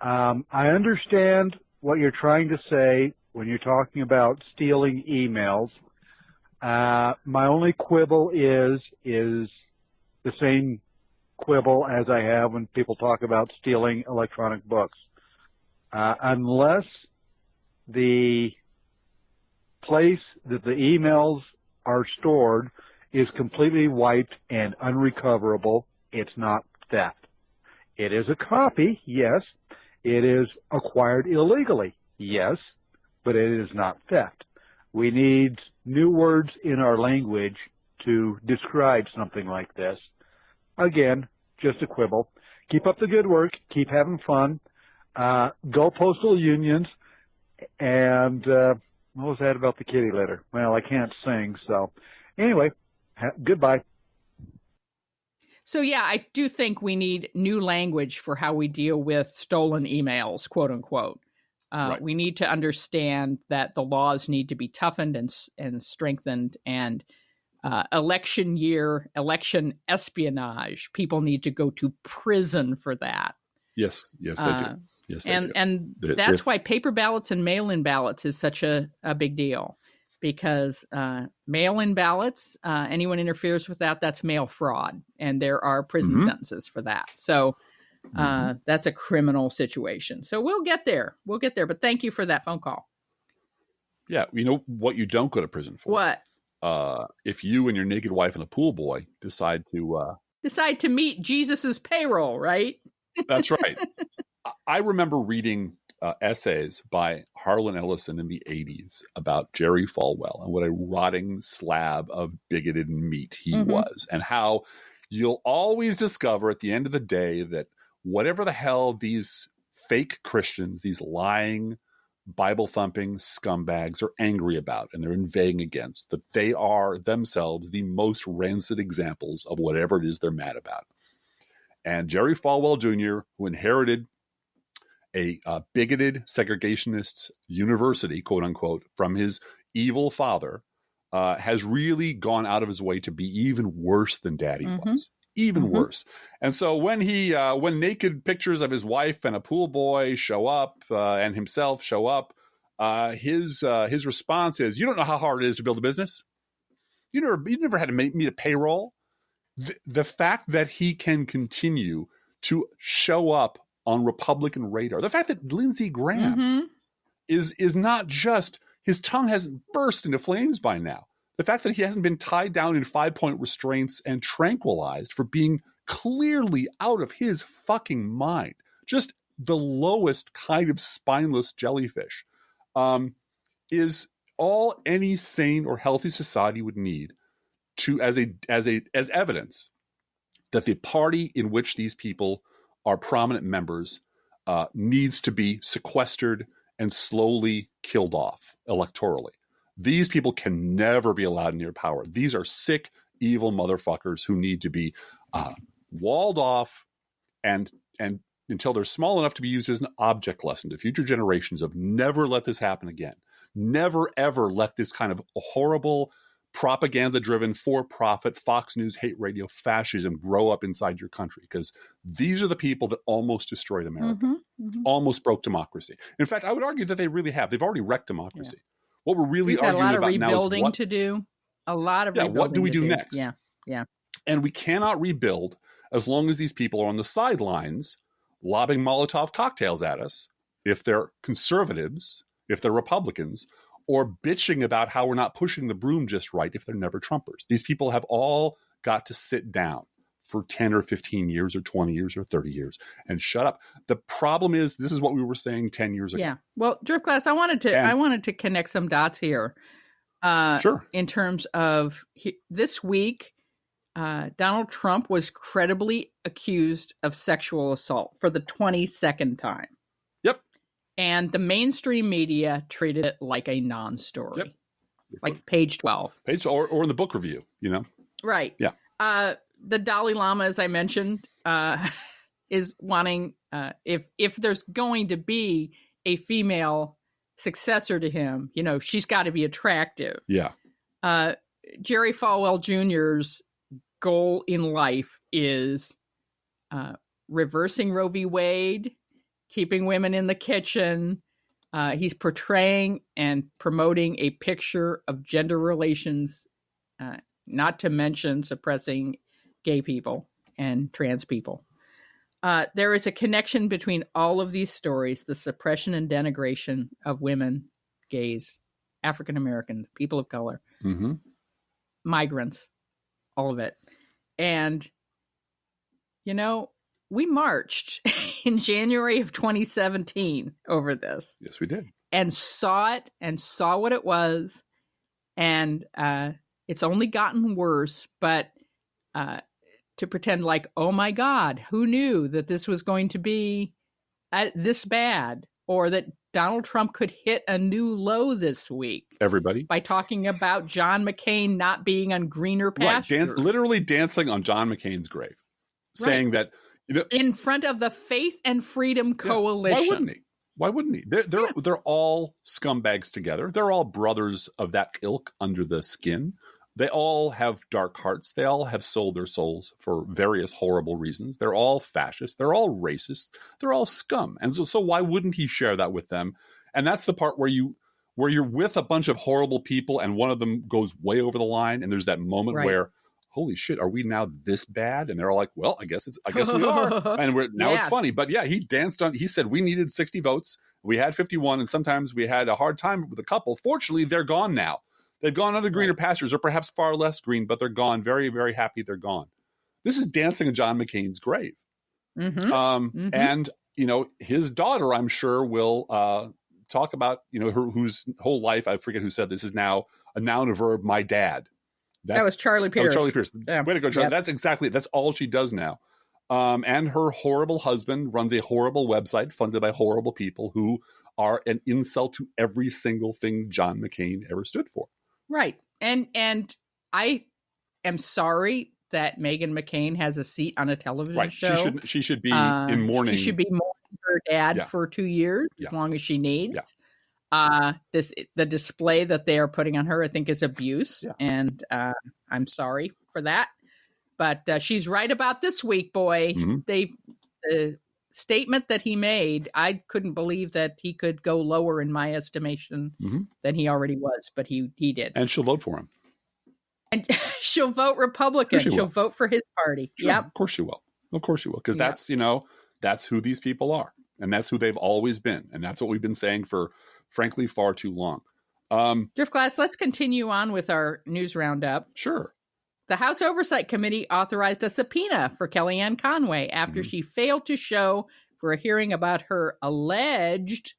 Um, I understand what you're trying to say when you're talking about stealing emails. Uh, my only quibble is, is the same quibble as I have when people talk about stealing electronic books. Uh, unless the place that the emails are stored is completely wiped and unrecoverable, it's not theft. It is a copy, yes. It is acquired illegally, yes, but it is not theft. We need new words in our language to describe something like this. Again, just a quibble. Keep up the good work. Keep having fun. Uh, go postal unions. And uh, what was that about the kitty litter? Well, I can't sing, so anyway, goodbye. So yeah, I do think we need new language for how we deal with stolen emails, quote unquote. Uh, Right. We need to understand that the laws need to be toughened and and strengthened, and uh, election year election espionage. People need to go to prison for that. Yes, yes, they Uh, do. Yes, and do. and They're- that's they're- why paper ballots and mail-in ballots is such a, a big deal because uh, mail-in ballots uh, anyone interferes with that that's mail fraud and there are prison Mhm. sentences for that so uh, Mm-hmm. that's a criminal situation so we'll get there we'll get there but thank you for that phone call yeah, you know what you don't go to prison for? what Uh, if you and your naked wife and a pool boy decide to uh, decide to meet jesus's payroll right That's right. I remember reading uh, essays by Harlan Ellison in the 80s about Jerry Falwell and what a rotting slab of bigoted meat he Mhm. was, and how you'll always discover at the end of the day that whatever the hell these fake Christians, these lying, Bible thumping scumbags are angry about and they're inveighing against, that they are themselves the most rancid examples of whatever it is they're mad about. And Jerry Falwell Jr., who inherited a uh, bigoted segregationist university, quote unquote, from his evil father, uh, has really gone out of his way to be even worse than Daddy Mhm. was, even Mhm. worse. And so when he, uh, when naked pictures of his wife and a pool boy show up, uh, and himself show up, uh, his uh, his response is, "You don't know how hard it is to build a business. You never, you never had to meet a payroll." The, the fact that he can continue to show up on Republican radar, the fact that Lindsey Graham Mhm. is is not just his tongue hasn't burst into flames by now. The fact that he hasn't been tied down in five point restraints and tranquilized for being clearly out of his fucking mind, just the lowest kind of spineless jellyfish, um, is all any sane or healthy society would need to as a as a as evidence that the party in which these people are prominent members uh, needs to be sequestered and slowly killed off electorally. These people can never be allowed near power. These are sick, evil motherfuckers who need to be uh, walled off and and until they're small enough to be used as an object lesson to future generations of never let this happen again. Never ever let this kind of horrible propaganda driven for profit Fox News hate radio fascism grow up inside your country because these are the people that almost destroyed America Mhm. Mhm. almost broke democracy. In fact, I would argue that they really have. They've already wrecked democracy. What we're really we've arguing lot of about now is rebuilding what, to do a lot of Yeah, what do we to do next? yeah yeah and we cannot rebuild as long as these people are on the sidelines lobbing Molotov cocktails at us if they're conservatives, if they're Republicans, or bitching about how we're not pushing the broom just right if they're never Trumpers. These people have all got to sit down for 10 or 15 years or 20 years or 30 years and shut up. The problem is this is what we were saying 10 years ago. Yeah. Well, Drift Driftglass, I wanted to And- I wanted to connect some dots here. Uh, Sure. In terms of he, this week, uh, Donald Trump was credibly accused of sexual assault for the 22nd time. And the mainstream media treated it like a non-story. Yep. Like page 12. Page or, or in the book review, you know? Right. Yeah. Uh, the Dalai Lama, as I mentioned, uh, is wanting uh, if if there's going to be a female successor to him, you know, she's got to be attractive. Yeah. Uh, Jerry Falwell Jr.'s goal in life is uh, reversing Roe v. Wade, keeping women in the kitchen. Uh, he's portraying and promoting a picture of gender relations, uh, not to mention suppressing gay people and trans people. Uh, there is a connection between all of these stories the suppression and denigration of women, gays, African Americans, people of color, Mm-hmm. migrants, all of it. And, you know, we marched in January of 2017 over this Yes, we did. and saw it and saw what it was. And uh, it's only gotten worse, but uh, to pretend like, oh my God, who knew that this was going to be uh, this bad or that Donald Trump could hit a new low this week Everybody. by talking about John McCain not being on greener Right. pastures Dance, literally dancing on John McCain's grave, saying that, you know, in front of the Faith and Freedom Yeah. Coalition. Why wouldn't he? Why wouldn't he? They're they're, they're all scumbags together. They're all brothers of that ilk under the skin. They all have dark hearts. They all have sold their souls for various horrible reasons. They're all fascist. They're all racist. They're all scum. And so, so why wouldn't he share that with them? And that's the part where you where you're with a bunch of horrible people and one of them goes way over the line and there's that moment Right. where holy shit are we now this bad? And they're all like well i guess it's i guess we are. And we're now it's funny but yeah he danced on he said we needed 60 votes. We had 51 and sometimes we had a hard time with a couple. Fortunately they're gone now. They've gone on to greener pastures. Or perhaps far less green but they're gone. Very very happy they're gone. This is dancing on john mccain's grave. Mhm. um, Mhm. and you know his daughter i'm sure will uh, talk about you know her whose whole life i forget who said this is now a noun a verb my dad that was Charlie that Pierce. was Charlie Pierce. Yeah. Way to go, Charlie. Yep. That's exactly that's all she does now. Um, and her horrible husband runs a horrible website funded by horrible people who are an insult to every single thing John McCain ever stood for. Right. And and I am sorry that Meghan McCain has a seat on a television Right. show. She should she should be Uh, in mourning. She should be mourning her dad Yeah. for two years Yeah. as long as she needs. Uh, this the display that they are putting on her, I think, is abuse, Yeah. and uh, I'm sorry for that. But uh, she's right about this week, boy. Mhm. They the statement that he made, I couldn't believe that he could go lower in my estimation Mhm. than he already was, but he he did. and she'll vote for him. And she'll vote Republican. she She'll vote for his party. Sure, Yep. Of course she will. Of course she will. Because Yeah. that's, you know, that's who these people are. And that's who they've always been. And that's what we've been saying for frankly far too long. Um, Driftglass, let's continue on with our news roundup. sure. The House Oversight Committee authorized a subpoena for Kellyanne Conway after Mhm. she failed to show for a hearing about her alleged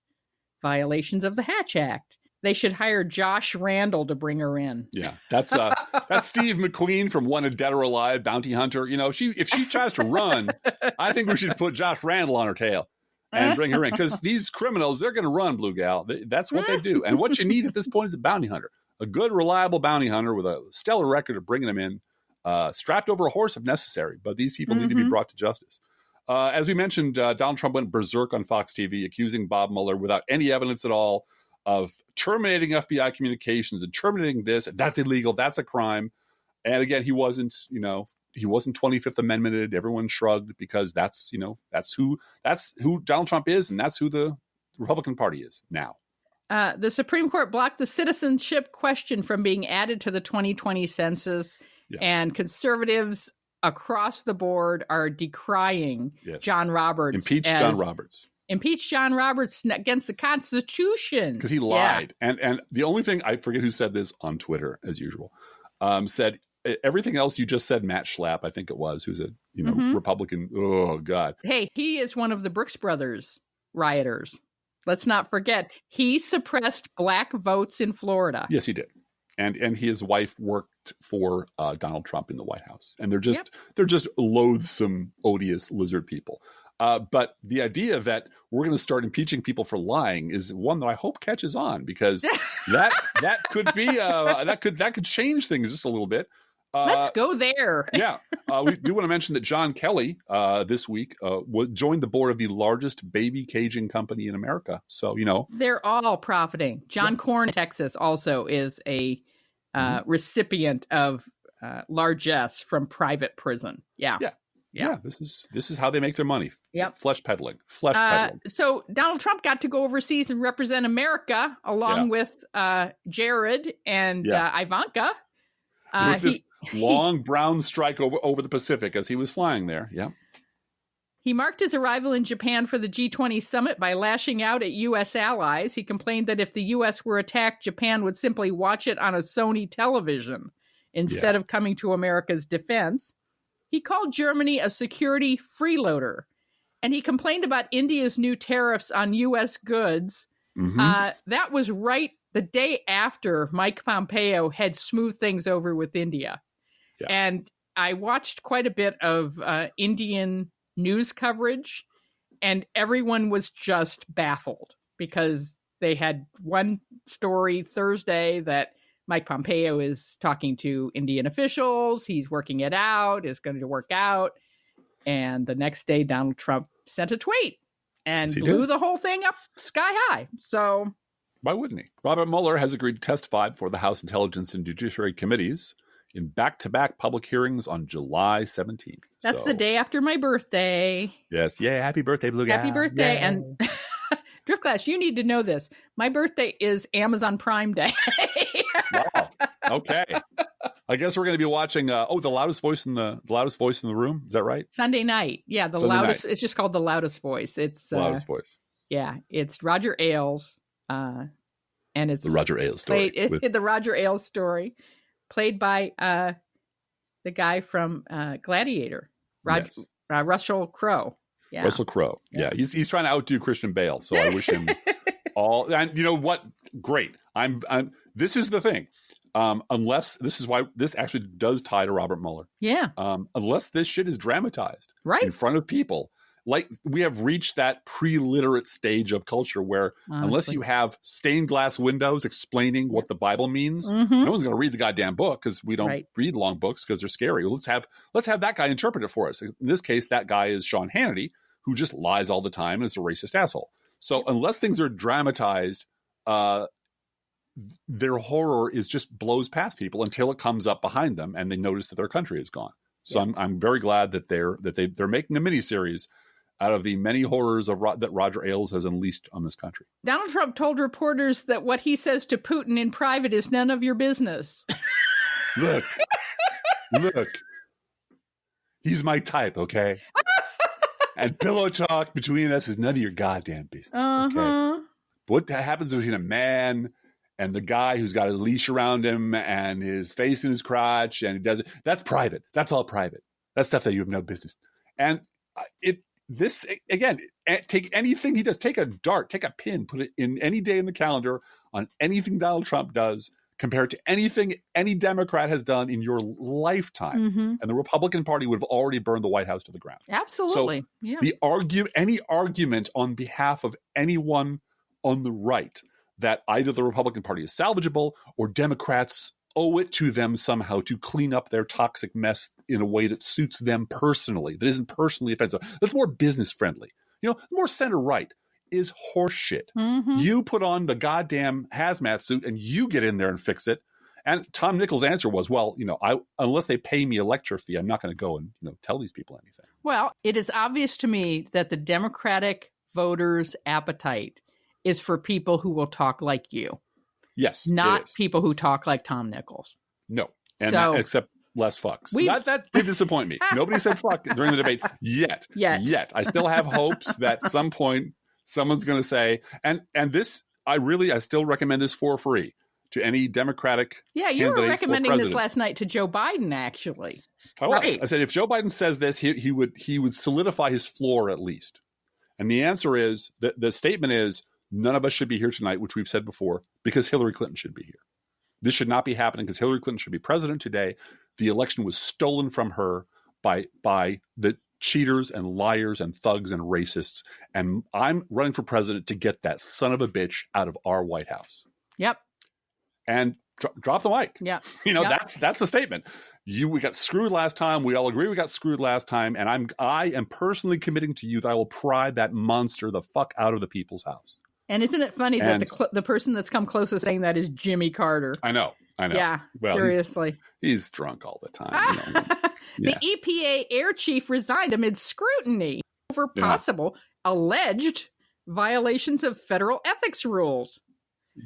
violations of the Hatch Act. They should hire Josh Randall to bring her in. Yeah, that's uh, that's Steve McQueen from Wanted Dead or Alive, Bounty Hunter. You know, she if she tries to run, I think we should put Josh Randall on her tail and bring her in because these criminals they're going to run, Blue Gal. That's what they do. And what you need at this point is a bounty hunter, a good, reliable bounty hunter with a stellar record of bringing them in, uh, strapped over a horse if necessary. But these people need to be Mhm. brought to justice. Uh, as we mentioned, uh, Donald Trump went berserk on Fox TV, accusing Bob Mueller without any evidence at all of terminating FBI communications and terminating this. That's illegal. That's a crime. And again, he wasn't, you know, he wasn't 25th Amendmented. Everyone shrugged because that's, you know, that's who that's who Donald Trump is, and that's who the Republican Party is now. Uh, the Supreme Court blocked the citizenship question from being added to the 2020 census, Yeah. and conservatives across the board are decrying Yes. John Roberts. Impeach John Roberts Impeach John Roberts against the Constitution because he Yeah. lied. And and the only thing I forget who said this on Twitter as usual, um, said "E- everything else you just said. Matt Schlapp, I think it was, who's a you know Mhm. Republican. Oh God, Hey, he is one of the Brooks Brothers rioters. Let's not forget he suppressed black votes in Florida. Yes, he did. And and his wife worked for uh, Donald Trump in the White House, and they're just they're just loathsome, odious lizard people. Uh, but the idea that we're going to start impeaching people for lying is one that I hope catches on because that that could be uh, that could that could change things just a little bit. Uh, Let's go there. yeah, uh, we do want to mention that John Kelly uh, this week uh, joined the board of the largest baby caging company in America. So you know, They're all profiting. John Cornyn, Texas, also is a uh, Mm-hmm. recipient of uh, largesse from private prison. Yeah. Yeah. Yeah. yeah, this is this is how they make their money. Yep. flesh peddling, flesh Uh, peddling. so Donald Trump got to go overseas and represent America along Yeah. with uh, Jared and Yeah. uh, Ivanka. Uh, was this he, long brown strike over over the Pacific as he was flying there. Yeah, he marked his arrival in Japan for the G20 summit by lashing out at U.S. allies. He complained that if the U.S. were attacked, Japan would simply watch it on a Sony television instead of coming to America's defense. He called Germany a security freeloader, and he complained about India's new tariffs on U.S. goods. Mhm. Uh, that was right the day after Mike Pompeo had smoothed things over with India. Yeah. And I watched quite a bit of uh, Indian news coverage. and everyone was just baffled because they had one story Thursday that Mike Pompeo is talking to Indian officials. He's working it out, is going to work out. And the next day, Donald Trump sent a tweet and blew did. the whole thing up sky high. So, Why wouldn't he? Robert Mueller has agreed to testify before the House Intelligence and Judiciary Committees in back to back public hearings on July 17th. that's So, the day after my birthday. Yes. Yeah. Happy birthday, Blue Guy. Happy birthday. Yeah. And Driftglass, you need to know this. My birthday is Amazon Prime Day. wow. Okay. I guess we're going to be watching. Uh, oh, the loudest voice in the, the loudest voice in the room. Is that right? Sunday night. Yeah, the Sunday loudest. night. It's just called the loudest voice. It's The uh, loudest voice. yeah, it's Roger Ailes, uh, and it's The Roger Ailes story. played with- the Roger Ailes story, played by uh, the guy from uh, Gladiator, Yes. uh, Russell Crowe. Yeah, Russell Crowe. Yeah. he's he's trying to outdo Christian Bale. So I wish him all. And you know what? Great. I'm. I'm. This is the thing. Um, unless this is why this actually does tie to Robert Mueller. yeah, Um, unless this shit is dramatized right, in front of people, like we have reached that pre-literate stage of culture where unless you have stained glass windows explaining what the Bible means, hmm no one's going to read the goddamn book because we don't Right. read long books because they're scary. Let's have let's have that guy interpret it for us. In this case, that guy is Sean Hannity, who just lies all the time and is a racist asshole. So unless things are dramatized, uh, their horror is just blows past people until it comes up behind them and they notice that their country is gone. So Yeah. I'm I'm very glad that they're that they they're making a miniseries out of the many horrors of that Roger Ailes has unleashed on this country. Donald Trump told reporters that what he says to Putin in private is none of your business. Look, look, he's my type, okay? and pillow talk between us is none of your goddamn business, Uh okay? huh. What happens between a man and the guy who's got a leash around him and his face in his crotch and he does it? That's private. That's all private. That's stuff that you have no business. And uh, it this again, take anything he does. Take a dart, take a pin, put it in any day in the calendar on anything Donald Trump does compared to anything any Democrat has done in your lifetime. hmm And the Republican Party would have already burned the White House to the ground. Absolutely. yeah. The argue any argument on behalf of anyone on the right that either the Republican Party is salvageable or Democrats owe it to them somehow to clean up their toxic mess in a way that suits them personally, that isn't personally offensive, that's more business friendly. You know, more center right is horseshit. Mhm. You put on the goddamn hazmat suit and you get in there and fix it. And Tom Nichols' answer was, "Well, you know, I unless they pay me a lecture fee, I'm not going to go and you know tell these people anything." Well, it is obvious to me that the Democratic voters' appetite is for people who will talk like you, Yes, not people who talk like Tom Nichols. No, and So- except less fucks. We- That that did disappoint me. Nobody said fuck during the debate yet. Yet. Yet, I still have hopes that some point someone's going to say, and and this, I really, I still recommend this for free to any Democratic. Yeah, you were recommending this last night to Joe Biden, actually. I was. Right. I said if Joe Biden says this, he he would he would solidify his floor at least. And the answer is the the statement is none of us should be here tonight, which we've said before, because Hillary Clinton should be here. This should not be happening because Hillary Clinton should be president today. The election was stolen from her by by the cheaters and liars and thugs and racists. And I'm running for president to get that son of a bitch out of our White House. Yep. And dro- drop the mic. Yep. You know, Yep. that's that's the statement. You we got screwed last time. We all agree we got screwed last time, and I'm I am personally committing to you that I will pry that monster the fuck out of the people's house. And isn't it funny that the cl- the person that's come closest saying that is Jimmy Carter? I know, I know. Yeah, well, seriously. he's drunk all the time. you know. the EPA air chief resigned amid scrutiny over Yeah. possible alleged violations of federal ethics rules.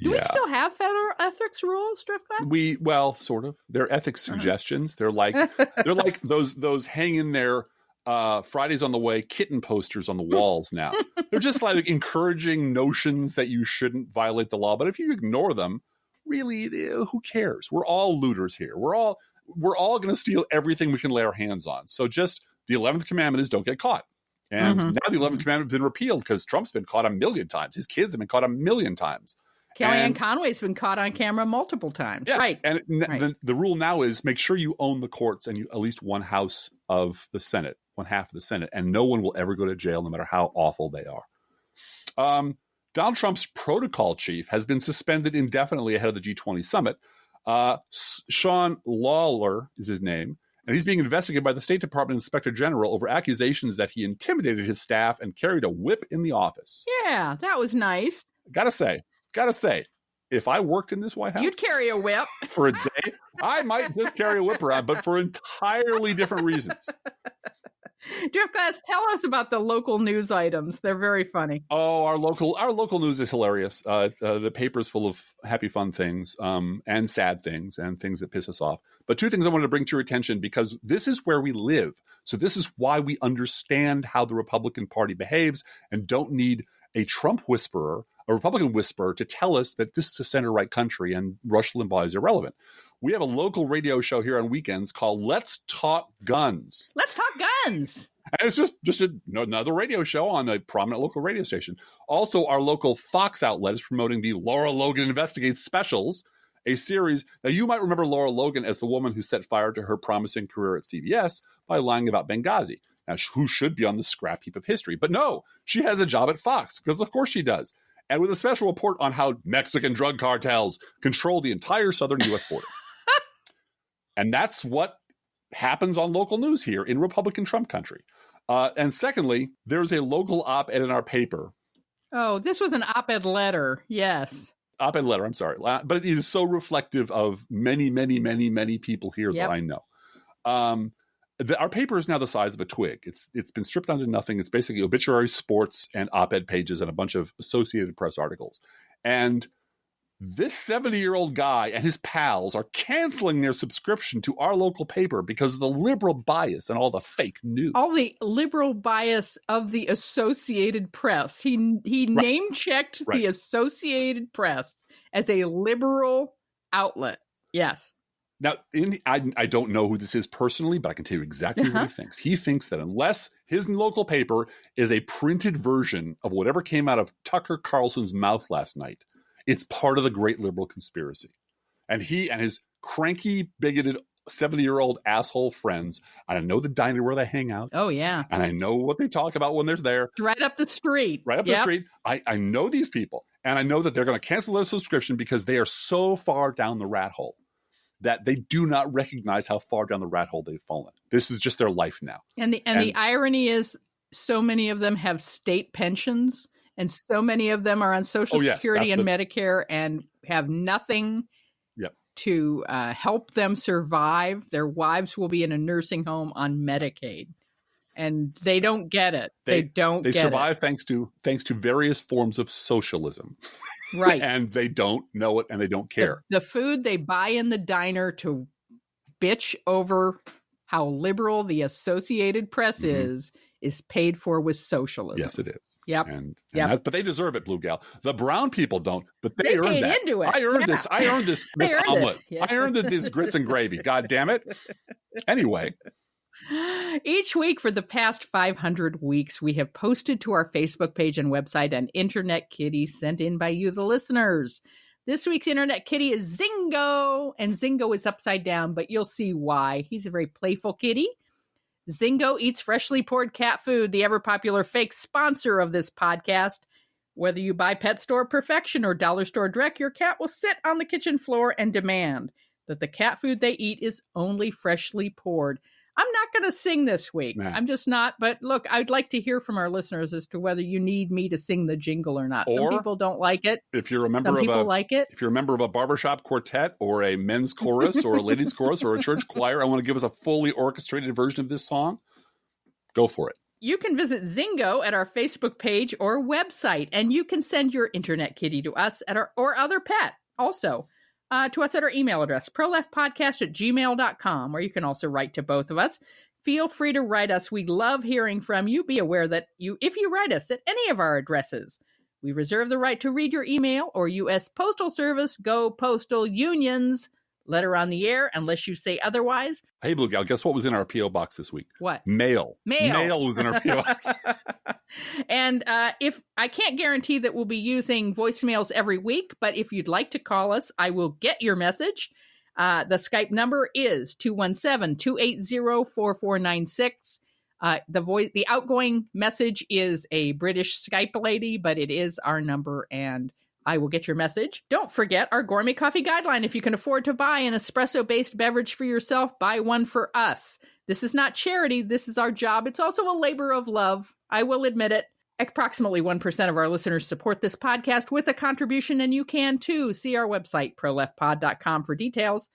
Do we still have federal ethics rules, Driftglass? We well, sort of. They're ethics Uh-huh. suggestions. They're like they're like those those hang in there uh Fridays on the way kitten posters on the walls now. they're just like encouraging notions that you shouldn't violate the law, but if you ignore them, really eh, who cares? We're all looters here. We're all we're all going to steal everything we can lay our hands on. So just the 11th commandment is don't get caught. And Mhm. now the 11th commandment has been repealed because Trump's been caught a million times. His kids have been caught a million times. Kellyanne And- Conway's been caught on camera multiple times. Yeah, Right. And n- Right. the the rule now is make sure you own the courts and you at least one house of the Senate, one half of the Senate, and no one will ever go to jail, no matter how awful they are. Um, Donald Trump's protocol chief has been suspended indefinitely ahead of the G20 summit. Uh, Sean Lawler is his name, and he's being investigated by the State Department Inspector General over accusations that he intimidated his staff and carried a whip in the office. Yeah, that was nice. Gotta say, gotta say, if I worked in this White House, you'd carry a whip for a day. I might just carry a whip around, but for entirely different reasons. Jeff Glass, tell us about the local news items. They're very funny. Oh, our local our local news is hilarious. Uh, uh, the paper's full of happy, fun things um, and sad things and things that piss us off. But two things I wanted to bring to your attention because this is where we live. So this is why we understand how the Republican Party behaves and don't need a Trump whisperer, a Republican whisperer, to tell us that this is a center right country and Rush Limbaugh is irrelevant we have a local radio show here on weekends called Let's Talk Guns. Let's Talk Guns. And it's just just a, another radio show on a prominent local radio station. Also, our local Fox outlet is promoting the Lara Logan Investigates specials, a series. Now, you might remember Lara Logan as the woman who set fire to her promising career at CBS by lying about Benghazi. Now, who should be on the scrap heap of history? But no, she has a job at Fox because, of course, she does. And with a special report on how Mexican drug cartels control the entire southern U.S. border. And that's what happens on local news here in Republican Trump country. Uh, and secondly, there's a local op ed in our paper. Oh, this was an op ed letter. Yes. Op ed letter, I'm sorry. But it is so reflective of many, many, many, many people here yep. that I know. Um, the, our paper is now the size of a twig. It's it's been stripped down to nothing. It's basically obituary, sports, and op-ed pages and a bunch of Associated Press articles. And this 70 year old guy and his pals are canceling their subscription to our local paper because of the liberal bias and all the fake news. All the liberal bias of the Associated Press. He he right. name checked right. the Associated Press as a liberal outlet. Yes. Now, in the, I, I don't know who this is personally, but I can tell you exactly uh-huh. what he thinks. He thinks that unless his local paper is a printed version of whatever came out of Tucker Carlson's mouth last night, it's part of the great liberal conspiracy. And he and his cranky, bigoted 70 year old asshole friends. And I know the diner where they hang out. Oh, yeah. And I know what they talk about when they're there. Right up the street. Right up yep. the street. I, I know these people. And I know that they're going to cancel their subscription because they are so far down the rat hole that they do not recognize how far down the rat hole they've fallen. This is just their life now. And the and, and the irony is so many of them have state pensions and so many of them are on Social oh, yes, Security and the... Medicare and have nothing yep. to uh, help them survive. Their wives will be in a nursing home on Medicaid, and they don't get it. They, they don't. They survive it. thanks to thanks to various forms of socialism, right? and they don't know it, and they don't care. The, the food they buy in the diner to bitch over how liberal the Associated Press mm-hmm. is is paid for with socialism. Yes, it is. Yep. And, and yep. But they deserve it, Blue Gal. The brown people don't, but they, they earned that. Into it. I earned yeah. this. I earned this, this earned omelet. Yeah. I earned this grits and gravy. God damn it. Anyway. Each week for the past 500 weeks, we have posted to our Facebook page and website an internet kitty sent in by you, the listeners. This week's internet kitty is Zingo, and Zingo is upside down, but you'll see why. He's a very playful kitty Zingo eats freshly poured cat food, the ever popular fake sponsor of this podcast. Whether you buy Pet Store Perfection or Dollar Store Direct, your cat will sit on the kitchen floor and demand that the cat food they eat is only freshly poured. I'm not going to sing this week. I'm just not. But look, I'd like to hear from our listeners as to whether you need me to sing the jingle or not. Or Some people don't like it. If you're a member Some of people a like it. if you're a member of a barbershop quartet or a men's chorus or a ladies chorus or a church choir, I want to give us a fully orchestrated version of this song. Go for it. You can visit Zingo at our Facebook page or website, and you can send your internet kitty to us at our or other pet also uh, to us at our email address, proleftpodcast at gmail.com, or you can also write to both of us. Feel free to write us. We love hearing from you. Be aware that you, if you write us at any of our addresses, we reserve the right to read your email or U.S. Postal Service. Go Postal Unions. Letter on the air unless you say otherwise. Hey, Blue Gal, guess what was in our P.O. box this week? What? Mail. Mail. Mail was in our P.O. box. and uh, if I can't guarantee that we'll be using voicemails every week, but if you'd like to call us, I will get your message. Uh, the Skype number is 217 280 4496. Uh, the voice, the outgoing message is a British Skype lady, but it is our number, and I will get your message. Don't forget our gourmet coffee guideline. If you can afford to buy an espresso based beverage for yourself, buy one for us. This is not charity. This is our job. It's also a labor of love. I will admit it. Approximately 1% of our listeners support this podcast with a contribution, and you can too. See our website, proleftpod.com, for details.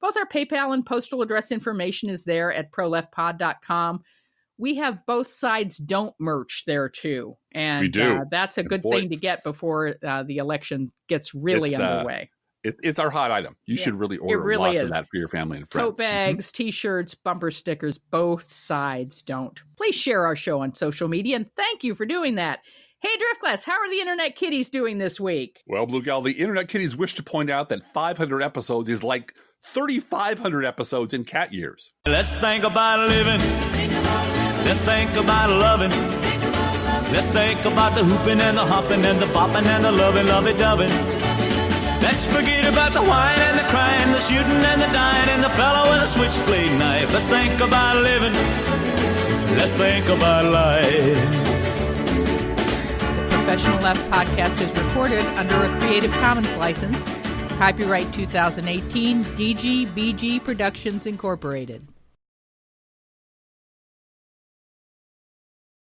Both our PayPal and postal address information is there at proleftpod.com. We have both sides don't merch there too. And We do. Uh, that's a And good boy- thing to get before uh, the election gets really It's, uh, underway. It, it's our hot item. You Yeah, should really order really lots of that for your family and friends. Tote bags, t shirts, bumper stickers, both sides don't. Please share our show on social media and thank you for doing that. Hey, Driftglass, how are the internet kitties doing this week? Well, Blue Gal, the Internet Kitties wish to point out that 500 episodes is like 3,500 episodes in cat years. Let's think about living. Let's think about loving. Let's think about the hooping and the hopping and the bopping and the loving, lovey doving. Let's forget about the wine and the crying, the shooting and the dying, and the fellow with a switchblade knife. Let's think about living. Let's think about life. The Professional Left podcast is recorded under a Creative Commons license. Copyright 2018, DGBG Productions Incorporated.